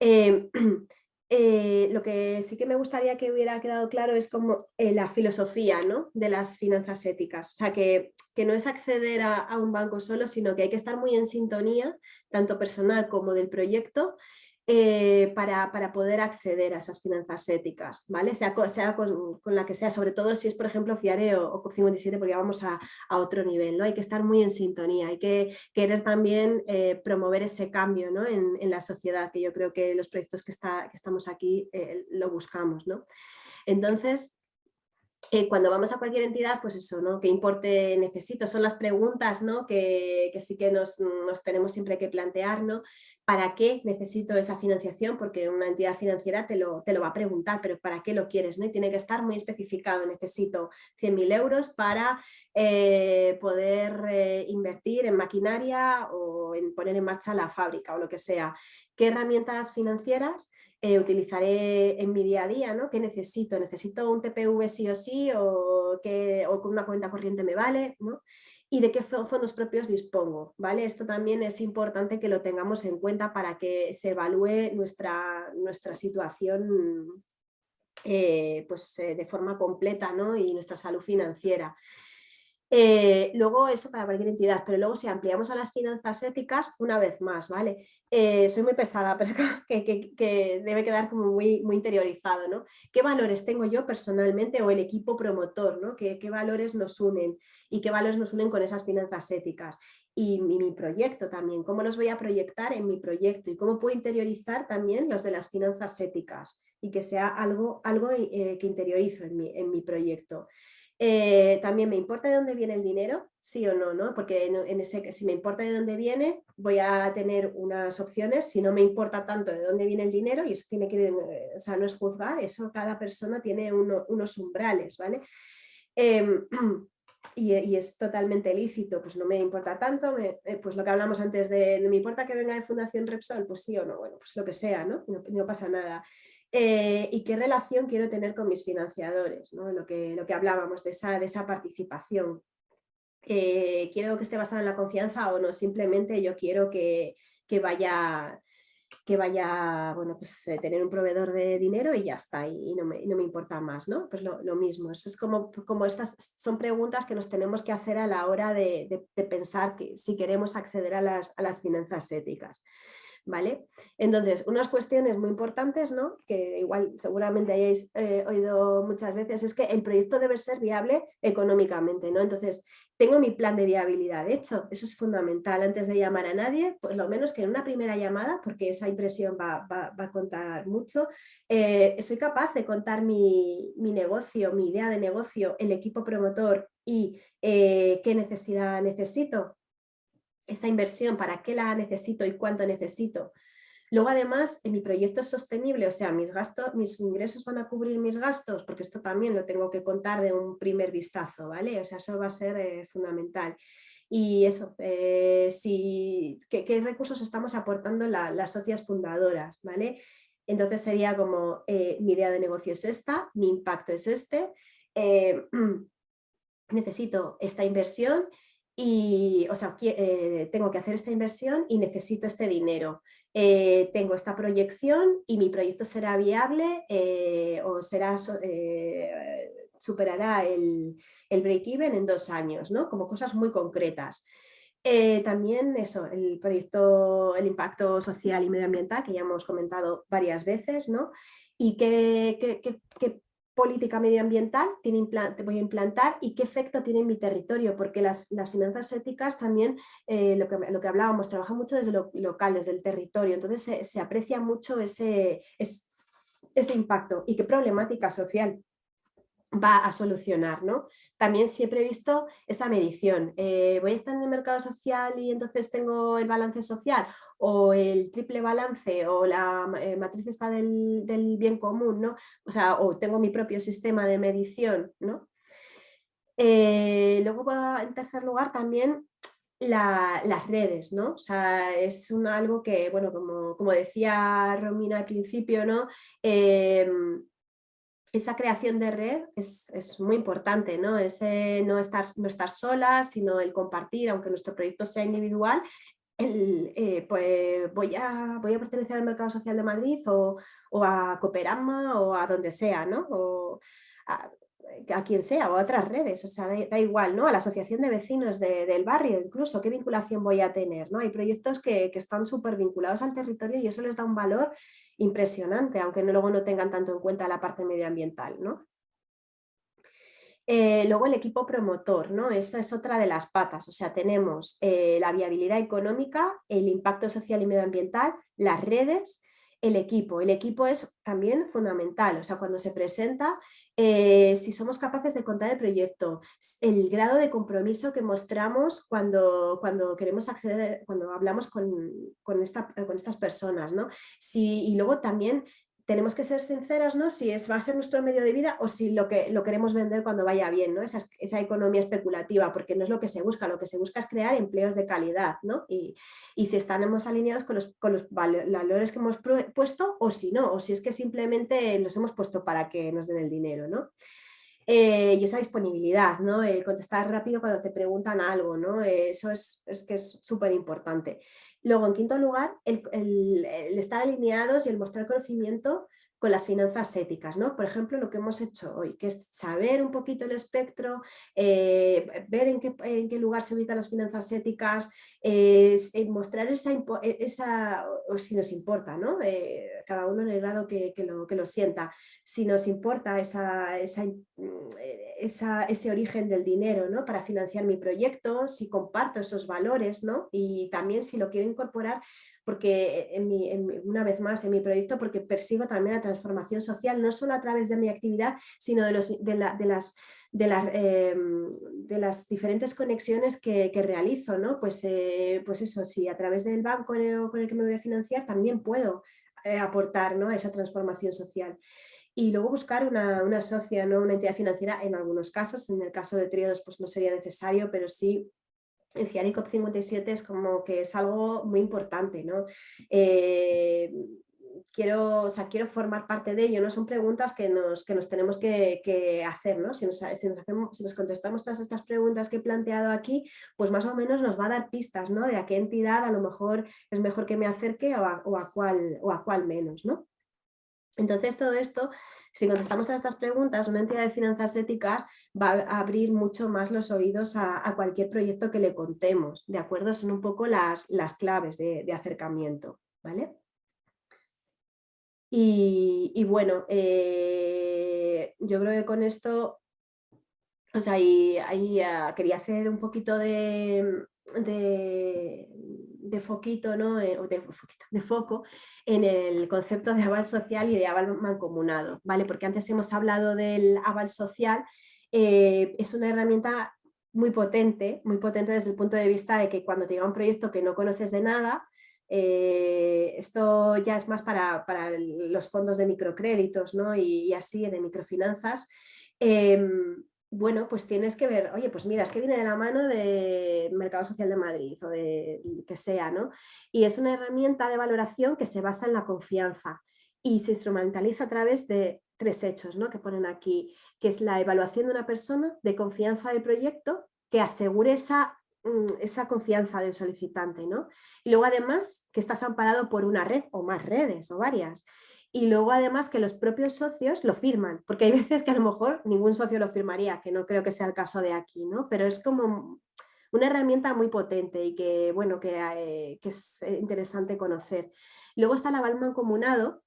[SPEAKER 2] Eh, eh, lo que sí que me gustaría que hubiera quedado claro es como la filosofía ¿no? de las finanzas éticas. O sea, que, no es acceder a, un banco solo, sino que hay que estar muy en sintonía, tanto personal como del proyecto, eh, para, poder acceder a esas finanzas éticas, ¿vale? sea, sea con, la que sea, sobre todo si es por ejemplo FIARE o, o COP57 porque vamos a, otro nivel, ¿no? hay que estar muy en sintonía, hay que querer también eh, promover ese cambio ¿no? en, la sociedad, que yo creo que los proyectos que, está, que estamos aquí eh, lo buscamos. ¿no? Entonces, cuando vamos a cualquier entidad, pues eso, ¿no? ¿Qué importe necesito? Son las preguntas ¿no? que, sí que nos, nos, tenemos siempre que plantear, ¿no? ¿Para qué necesito esa financiación? Porque una entidad financiera te lo, te lo va a preguntar, pero ¿para qué lo quieres? ¿no? Y tiene que estar muy especificado. Necesito 100.000 euros para eh, poder eh, invertir en maquinaria o en poner en marcha la fábrica o lo que sea. ¿Qué herramientas financieras eh, utilizaré en mi día a día? ¿no? ¿Qué necesito? ¿Necesito un TPV sí o sí? ¿O, que, o con una cuenta corriente me vale? ¿no? Y de qué fondos propios dispongo. ¿vale? Esto también es importante que lo tengamos en cuenta para que se evalúe nuestra, nuestra situación eh, pues, eh, de forma completa ¿no? y nuestra salud financiera. Eh, luego eso para cualquier entidad, pero luego si ampliamos a las finanzas éticas, una vez más, ¿vale? Eh, soy muy pesada, pero que, que, debe quedar como muy, muy interiorizado, ¿no? ¿Qué valores tengo yo personalmente o el equipo promotor, ¿no? ¿Qué, valores nos unen y qué valores nos unen con esas finanzas éticas? Y mi, proyecto también, ¿cómo los voy a proyectar en mi proyecto? Y cómo puedo interiorizar también los de las finanzas éticas y que sea algo, algo eh, que interiorizo en mi, en mi proyecto. Eh, también me importa de dónde viene el dinero, sí o no, ¿no? porque en, ese, si me importa de dónde viene voy a tener unas opciones, si no me importa tanto de dónde viene el dinero y eso tiene que, eh, o sea, no es juzgar, eso cada persona tiene unos umbrales, ¿vale? Em, y, es totalmente lícito, pues no me importa tanto, eh, pues lo que hablamos antes de, me importa que venga de Fundación Repsol, pues sí o no, bueno, pues lo que sea. No, no pasa nada. Eh, y qué relación quiero tener con mis financiadores, lo, que, lo que hablábamos de esa, de esa participación. Eh, quiero que esté basada en la confianza o no, simplemente yo quiero que, vaya que vaya, bueno, pues eh, tener un proveedor de dinero y ya está, y, no, me, importa más, ¿no? Pues lo, mismo, es como, como estas son preguntas que nos tenemos que hacer a la hora de, pensar que si queremos acceder a las, a las finanzas éticas. ¿Vale? Entonces, unas cuestiones muy importantes, ¿no? que igual seguramente hayáis eh, oído muchas veces, es que el proyecto debe ser viable económicamente, ¿no? Entonces, tengo mi plan de viabilidad hecho, eso es fundamental, antes de llamar a nadie, pues lo menos que en una primera llamada, porque esa impresión va, a contar mucho, eh, soy capaz de contar mi, negocio, mi idea de negocio, el equipo promotor y eh, qué necesidad necesito, esa inversión, para qué la necesito y cuánto necesito. Luego además, mi proyecto es sostenible, o sea, mis, gastos, mis ingresos van a cubrir mis gastos, porque esto también lo tengo que contar de un primer vistazo, ¿vale? O sea, eso va a ser eh, fundamental. Y eso, eh, si, ¿qué, recursos estamos aportando las socias fundadoras, ¿vale? Entonces sería como, eh, mi idea de negocio es esta, mi impacto es este, necesito esta inversión y, o sea, eh, tengo que hacer esta inversión y necesito este dinero. Eh, tengo esta proyección y mi proyecto será viable eh, o será, superará el, el break-even en dos años, ¿no? como cosas muy concretas. también eso, el proyecto, el impacto social y medioambiental que ya hemos comentado varias veces, ¿no? y qué, política medioambiental tiene voy a implantar y qué efecto tiene en mi territorio, porque las, finanzas éticas también, eh, lo, que, lo, que, hablábamos, trabajan mucho desde lo local, desde el territorio, entonces se, aprecia mucho ese, ese impacto y qué problemática social va a solucionar. ¿no? También siempre he visto esa medición. Eh, ¿Voy a estar en el mercado social y entonces tengo el balance social? ¿O el triple balance? ¿O la eh, matriz está del, bien común? ¿no? O sea, o tengo mi propio sistema de medición. ¿no? Eh, luego, en tercer lugar, también las redes, ¿no? O sea, es un, algo que, bueno, como, como, decía Romina al principio, ¿no? Em, esa creación de red es, muy importante, ¿no? Ese no estar, no estar sola, sino el compartir, aunque nuestro proyecto sea individual, el, eh, pues voy a, voy a pertenecer al Mercado Social de Madrid o, a Cooperama o a donde sea, ¿no? O a, quien sea o a otras redes, o sea, da, igual, ¿no? A la asociación de vecinos del barrio incluso, qué vinculación voy a tener, ¿no? Hay proyectos que, que están súper vinculados al territorio y eso les da un valor impresionante, aunque luego no tengan tanto en cuenta la parte medioambiental. ¿no? Eh, luego el equipo promotor, ¿no? esa es otra de las patas, o sea, tenemos eh, la viabilidad económica, el impacto social y medioambiental, las redes el equipo. El equipo es también fundamental, o sea, cuando se presenta, eh, si somos capaces de contar el proyecto, el grado de compromiso que mostramos cuando, cuando queremos acceder, cuando hablamos con, con, estas personas, ¿no? Si, y luego también tenemos que ser sinceras, ¿no? Si es, va a ser nuestro medio de vida o si lo que lo queremos vender cuando vaya bien, ¿no? Esa, esa economía especulativa, porque no es lo que se busca, lo que se busca es crear empleos de calidad, ¿no? Y, y si estamos alineados con los, con los valores que hemos puesto o si no, o si es que simplemente los hemos puesto para que nos den el dinero, ¿no? Eh, y esa disponibilidad, ¿no? contestar rápido cuando te preguntan algo, ¿no? eso es, es que es súper importante. Luego, en quinto lugar, el, estar alineados y el mostrar conocimiento con las finanzas éticas, ¿no? Por ejemplo, lo que hemos hecho hoy, que es saber un poquito el espectro, eh, ver en qué, lugar se ubican las finanzas éticas, eh, mostrar esa, esa, o si nos importa, ¿no? Eh, cada uno en el grado que, lo, que lo sienta, si nos importa esa, ese origen del dinero ¿no? para financiar mi proyecto, si comparto esos valores ¿no? y también si lo quiero incorporar porque en una vez más en mi proyecto, porque persigo también la transformación social, no solo a través de mi actividad, sino de, em, las diferentes conexiones que, realizo. ¿no? Pues, eh, pues eso, si a través del banco con el, que me voy a financiar, también puedo eh, aportar ¿no? esa transformación social y luego buscar una, una socia, ¿no? una entidad financiera en algunos casos, en el caso de triodos pues no sería necesario, pero sí en CIARI COP57 es como que es algo muy importante, ¿no? Eh, quiero, quiero formar parte de ello, ¿no? Son preguntas que nos, que nos tenemos que, hacer, ¿no? Si nos, si nos contestamos todas estas preguntas que he planteado aquí, pues más o menos nos va a dar pistas, ¿no? De a qué entidad a lo mejor es mejor que me acerque o a, o a, cuál, o a cuál menos, ¿no? Entonces todo esto si contestamos a estas preguntas, una entidad de finanzas éticas va a abrir mucho más los oídos a, cualquier proyecto que le contemos, ¿de acuerdo? Son un poco las, las claves de, acercamiento, ¿vale? Y, bueno, eh, yo creo que con esto, o sea, ahí, ah, quería hacer un poquito de, de foquito, ¿no? Eh, de, foco en el concepto de aval social y de aval mancomunado, ¿vale? Porque antes hemos hablado del aval social, eh, es una herramienta muy potente, muy potente desde el punto de vista de que cuando te llega un proyecto que no conoces de nada, eh, esto ya es más para, los fondos de microcréditos ¿no? y, así, de microfinanzas, em, bueno, pues tienes que ver, oye, pues mira, es que viene de la mano de Mercado Social de Madrid o de que sea, ¿no? Y es una herramienta de valoración que se basa en la confianza y se instrumentaliza a través de tres hechos, ¿no? Que ponen aquí, que es la evaluación de una persona de confianza del proyecto que asegure esa, mm, esa confianza del solicitante, ¿no? Y luego además que estás amparado por una red o más redes o varias y luego además que los propios socios lo firman, porque hay veces que a lo mejor ningún socio lo firmaría, que no creo que sea el caso de aquí, ¿no? Pero es como una herramienta muy potente y que, bueno, que, eh, es interesante conocer. Luego está el aval mancomunado,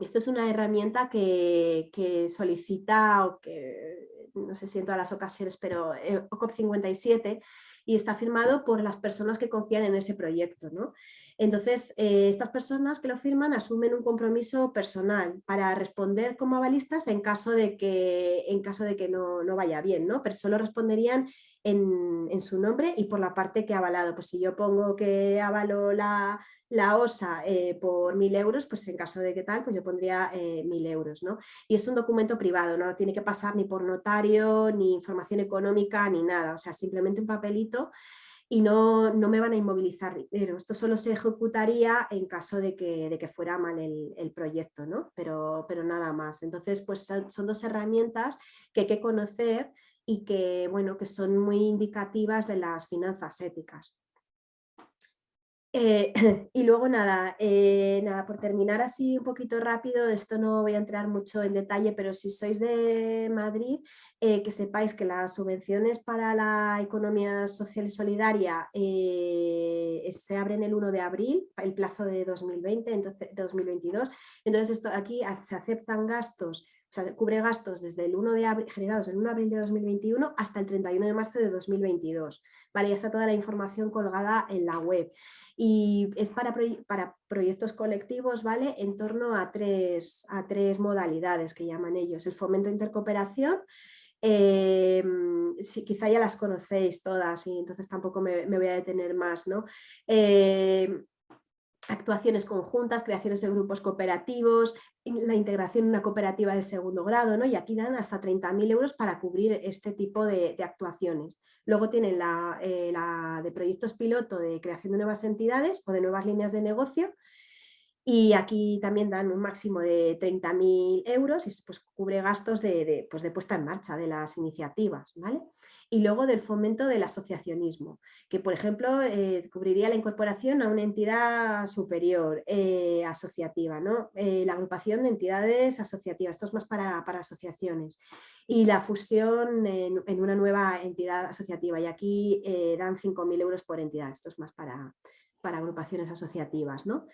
[SPEAKER 2] esto es una herramienta que, solicita, o que no sé si en todas las ocasiones, pero eh, OCOP 57 y está firmado por las personas que confían en ese proyecto. ¿no? Entonces, eh, estas personas que lo firman asumen un compromiso personal para responder como avalistas en caso de que, en caso de que no, vaya bien, ¿no? pero solo responderían en, su nombre y por la parte que ha avalado. Pues si yo pongo que avalo la, la OSA eh, por mil euros, pues en caso de que tal, pues yo pondría eh, mil euros. ¿no? Y es un documento privado, no tiene que pasar ni por notario, ni información económica, ni nada. O sea, simplemente un papelito y no, no, me van a inmovilizar dinero. Esto solo se ejecutaría en caso de que, de que fuera mal el, el, proyecto, ¿no? pero, pero nada más. Entonces, pues son, son, dos herramientas que hay que conocer y que, bueno, que son muy indicativas de las finanzas éticas. Eh, y luego nada, eh, nada, por terminar así un poquito rápido, esto no voy a entrar mucho en detalle, pero si sois de Madrid, eh, que sepáis que las subvenciones para la economía social y solidaria se abren el 1 de abril, el plazo de 2020, entonces, 2022, entonces esto, aquí se aceptan gastos o sea, cubre gastos desde el 1 de abril, generados el 1 de abril de 2021 hasta el 31 de marzo de 2022. Vale, ya está toda la información colgada en la web. Y es para, para proyectos colectivos, ¿vale? En torno a tres, a tres modalidades que llaman ellos. El fomento de intercooperación, eh, quizá ya las conocéis todas y entonces tampoco me, voy a detener más, ¿no? Eh, actuaciones conjuntas, creaciones de grupos cooperativos, la integración en una cooperativa de segundo grado, ¿no? y aquí dan hasta 30.000 euros para cubrir este tipo de, actuaciones. Luego tienen la, eh, la, de proyectos piloto de creación de nuevas entidades o de nuevas líneas de negocio, y aquí también dan un máximo de 30.000 euros y pues, cubre gastos de, pues, de, puesta en marcha de las iniciativas. ¿vale? Y luego del fomento del asociacionismo, que por ejemplo eh, cubriría la incorporación a una entidad superior eh, asociativa, ¿no? Eh, la agrupación de entidades asociativas, esto es más para, para asociaciones, y la fusión en, una nueva entidad asociativa, y aquí dan 5.000 euros por entidad, esto es más para, para agrupaciones asociativas. ¿no?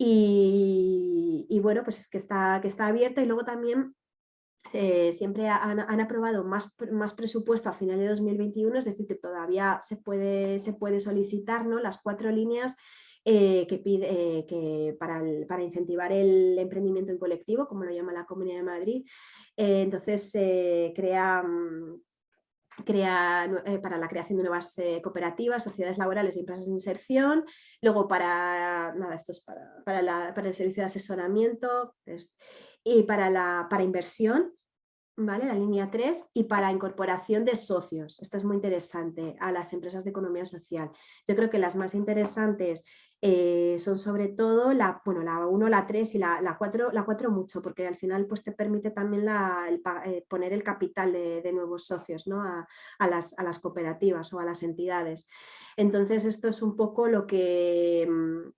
[SPEAKER 2] Y, bueno, pues es que está, que está abierta y luego también eh, siempre han, aprobado más, más, presupuesto a final de 2021, es decir, que todavía se puede, se puede solicitar ¿no? las cuatro líneas eh, que pide, eh, que para, para, incentivar el emprendimiento en colectivo, como lo llama la Comunidad de Madrid. entonces se crea mm, crea, para la creación de nuevas cooperativas, sociedades laborales y empresas de inserción, luego para, nada, esto es para, para, para el servicio de asesoramiento y para, la, para inversión, ¿vale? la línea 3, y para incorporación de socios, esto es muy interesante, a las empresas de economía social. Yo creo que las más interesantes eh, son sobre todo la, bueno, la 1, la 3 y la, la, 4, la 4 mucho, porque al final pues, te permite también la, eh, poner el capital de, de nuevos socios ¿no? a, a, las, a, las, cooperativas o a las entidades. Entonces esto es un poco lo que, mm,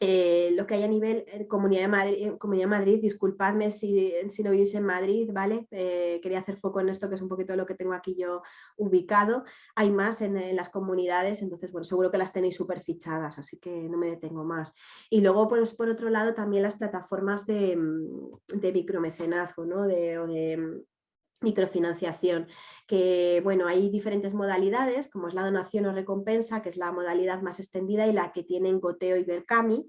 [SPEAKER 2] eh, lo que hay a nivel eh, Comunidad de Madrid, eh, Comunidad de Madrid disculpadme si, si no vivís en Madrid, ¿vale? quería hacer foco en esto que es un poquito lo que tengo aquí yo ubicado. Hay más en, las comunidades, entonces bueno, seguro que las tenéis súper fichadas, así que no me detengo más. Y luego pues, por otro lado también las plataformas de, mm, de micromecenazgo, ¿no? De, de microfinanciación, que bueno, hay diferentes modalidades, como es la donación o recompensa, que es la modalidad más extendida y la que tienen Goteo y Berkami,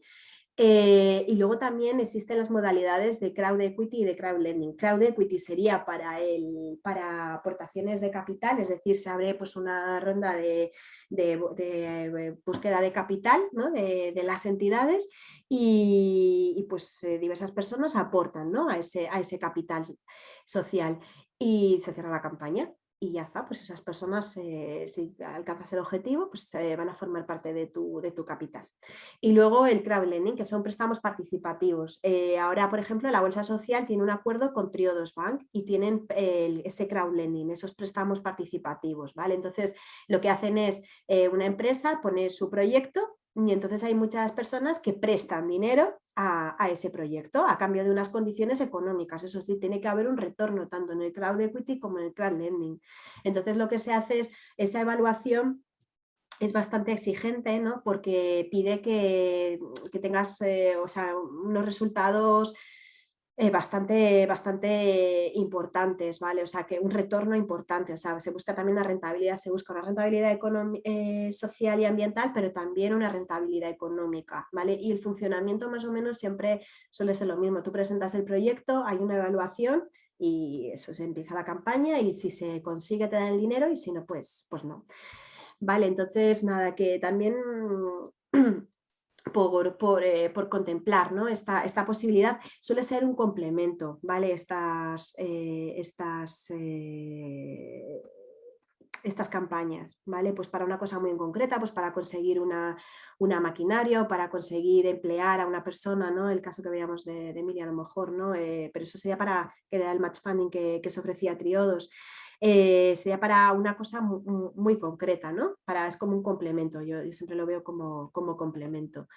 [SPEAKER 2] eh, y luego también existen las modalidades de crowd equity y de crowd lending. Crowd equity sería para, el, para aportaciones de capital, es decir, se abre pues, una ronda de, de, búsqueda de capital ¿no? de, de, las entidades y, y pues eh, diversas personas aportan ¿no? a, ese, a ese capital social y se cierra la campaña y ya está, pues esas personas, eh, si alcanzas el objetivo, pues van a formar parte de tu, de tu capital. Y luego el crowdlending, que son préstamos participativos. Eh, ahora, por ejemplo, la Bolsa Social tiene un acuerdo con Triodos Bank y tienen ese crowdlending, esos préstamos participativos, ¿vale? Entonces, lo que hacen es eh, una empresa poner su proyecto y entonces hay muchas personas que prestan dinero a, ese proyecto a cambio de unas condiciones económicas. Eso sí, tiene que haber un retorno tanto en el crowd equity como en el crowd lending. Entonces lo que se hace es esa evaluación es bastante exigente ¿no? porque pide que, tengas eh, o sea, unos resultados eh, bastante, bastante importantes, ¿vale? O sea, que un retorno importante, o sea, se busca también una rentabilidad, se busca una rentabilidad eh, social y ambiental, pero también una rentabilidad económica, ¿vale? Y el funcionamiento más o menos siempre suele ser lo mismo, tú presentas el proyecto, hay una evaluación y eso se empieza la campaña y si se consigue te dan el dinero y si no, pues, pues no. Vale, entonces nada, que también por, eh, por, contemplar ¿no? esta, esta, posibilidad suele ser un complemento, ¿vale? Estas, eh, estas, eh, estas campañas, ¿vale? Pues para una cosa muy concreta, pues para conseguir una, una maquinaria para conseguir emplear a una persona, ¿no? El caso que veíamos de, Emilia a lo mejor, ¿no? Pero eso sería para, era el match funding que, que se ofrecía a Triodos. Eh, sería para una cosa muy, concreta, ¿no? Para, es como un complemento, yo, siempre lo veo como, como complemento.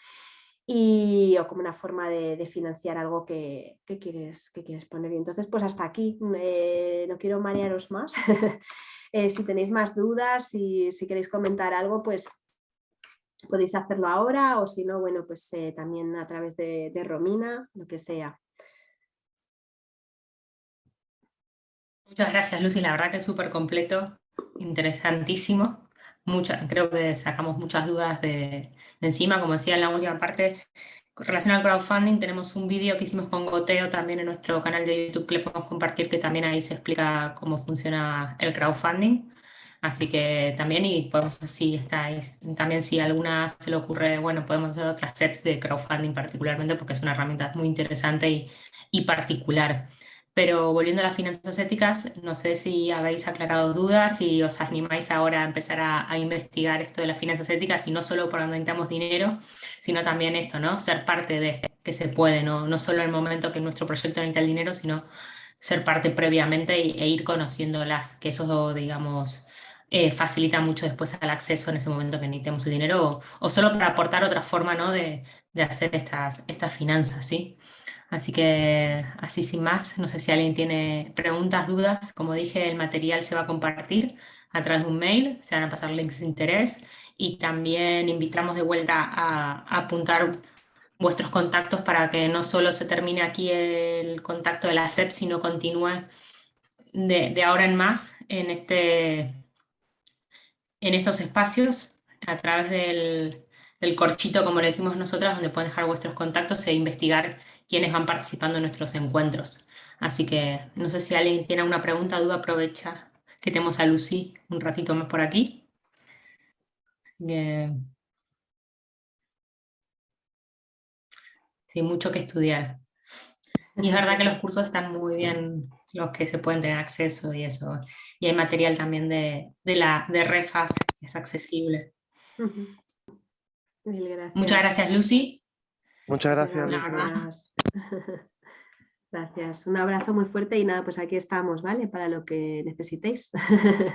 [SPEAKER 2] Y, o como una forma de, financiar algo que, quieres, que quieres poner. Y entonces, pues hasta aquí, eh, no quiero marearos más. Eh, si tenéis más dudas, y si queréis comentar algo, pues podéis hacerlo ahora o si no, bueno, pues también a través de Romina, lo que sea.
[SPEAKER 1] Muchas gracias, Lucy. La verdad que es súper completo, interesantísimo. creo que sacamos muchas dudas de, encima. Como decía en la última parte, con relación al crowdfunding, tenemos un vídeo que hicimos con Goteo también en nuestro canal de YouTube que le podemos compartir, que también ahí se explica cómo funciona el crowdfunding. Así que también, y podemos, si estáis, también si alguna se le ocurre, bueno, podemos hacer otras steps de crowdfunding particularmente porque es una herramienta muy interesante y, y particular. Pero volviendo a las finanzas éticas, no sé si habéis aclarado dudas y os animáis ahora a empezar a, investigar esto de las finanzas éticas y no solo por donde necesitamos dinero, sino también esto, ¿no? Ser parte de que se puede, ¿no? No solo el momento que nuestro proyecto necesita el dinero, sino ser parte previamente e, ir conociéndolas, que eso, digamos, eh, facilita mucho después el acceso en ese momento que necesitemos el dinero o, solo para aportar otra forma, ¿no? De, de hacer estas, estas finanzas, ¿sí? Así que así sin más, no sé si alguien tiene preguntas, dudas. Como dije, el material se va a compartir a través de un mail, se van a pasar links de interés y también invitamos de vuelta a, apuntar vuestros contactos para que no solo se termine aquí el contacto de la SEP, sino continúe de, de ahora en más en, este, en estos espacios a través del, el corchito, como le decimos nosotras, donde pueden dejar vuestros contactos e investigar quiénes van participando en nuestros encuentros. Así que no sé si alguien tiene una pregunta, duda, aprovecha que tenemos a Lucy un ratito más por aquí. Sí, mucho que estudiar. Y es verdad que los cursos están muy bien, los que se pueden tener acceso y eso. Y hay material también de, la, de refas que es accesible. Muchas gracias, Lucy.
[SPEAKER 5] Muchas gracias.
[SPEAKER 2] Gracias. gracias. Un abrazo muy fuerte y nada, pues aquí estamos, ¿vale? Para lo que necesitéis.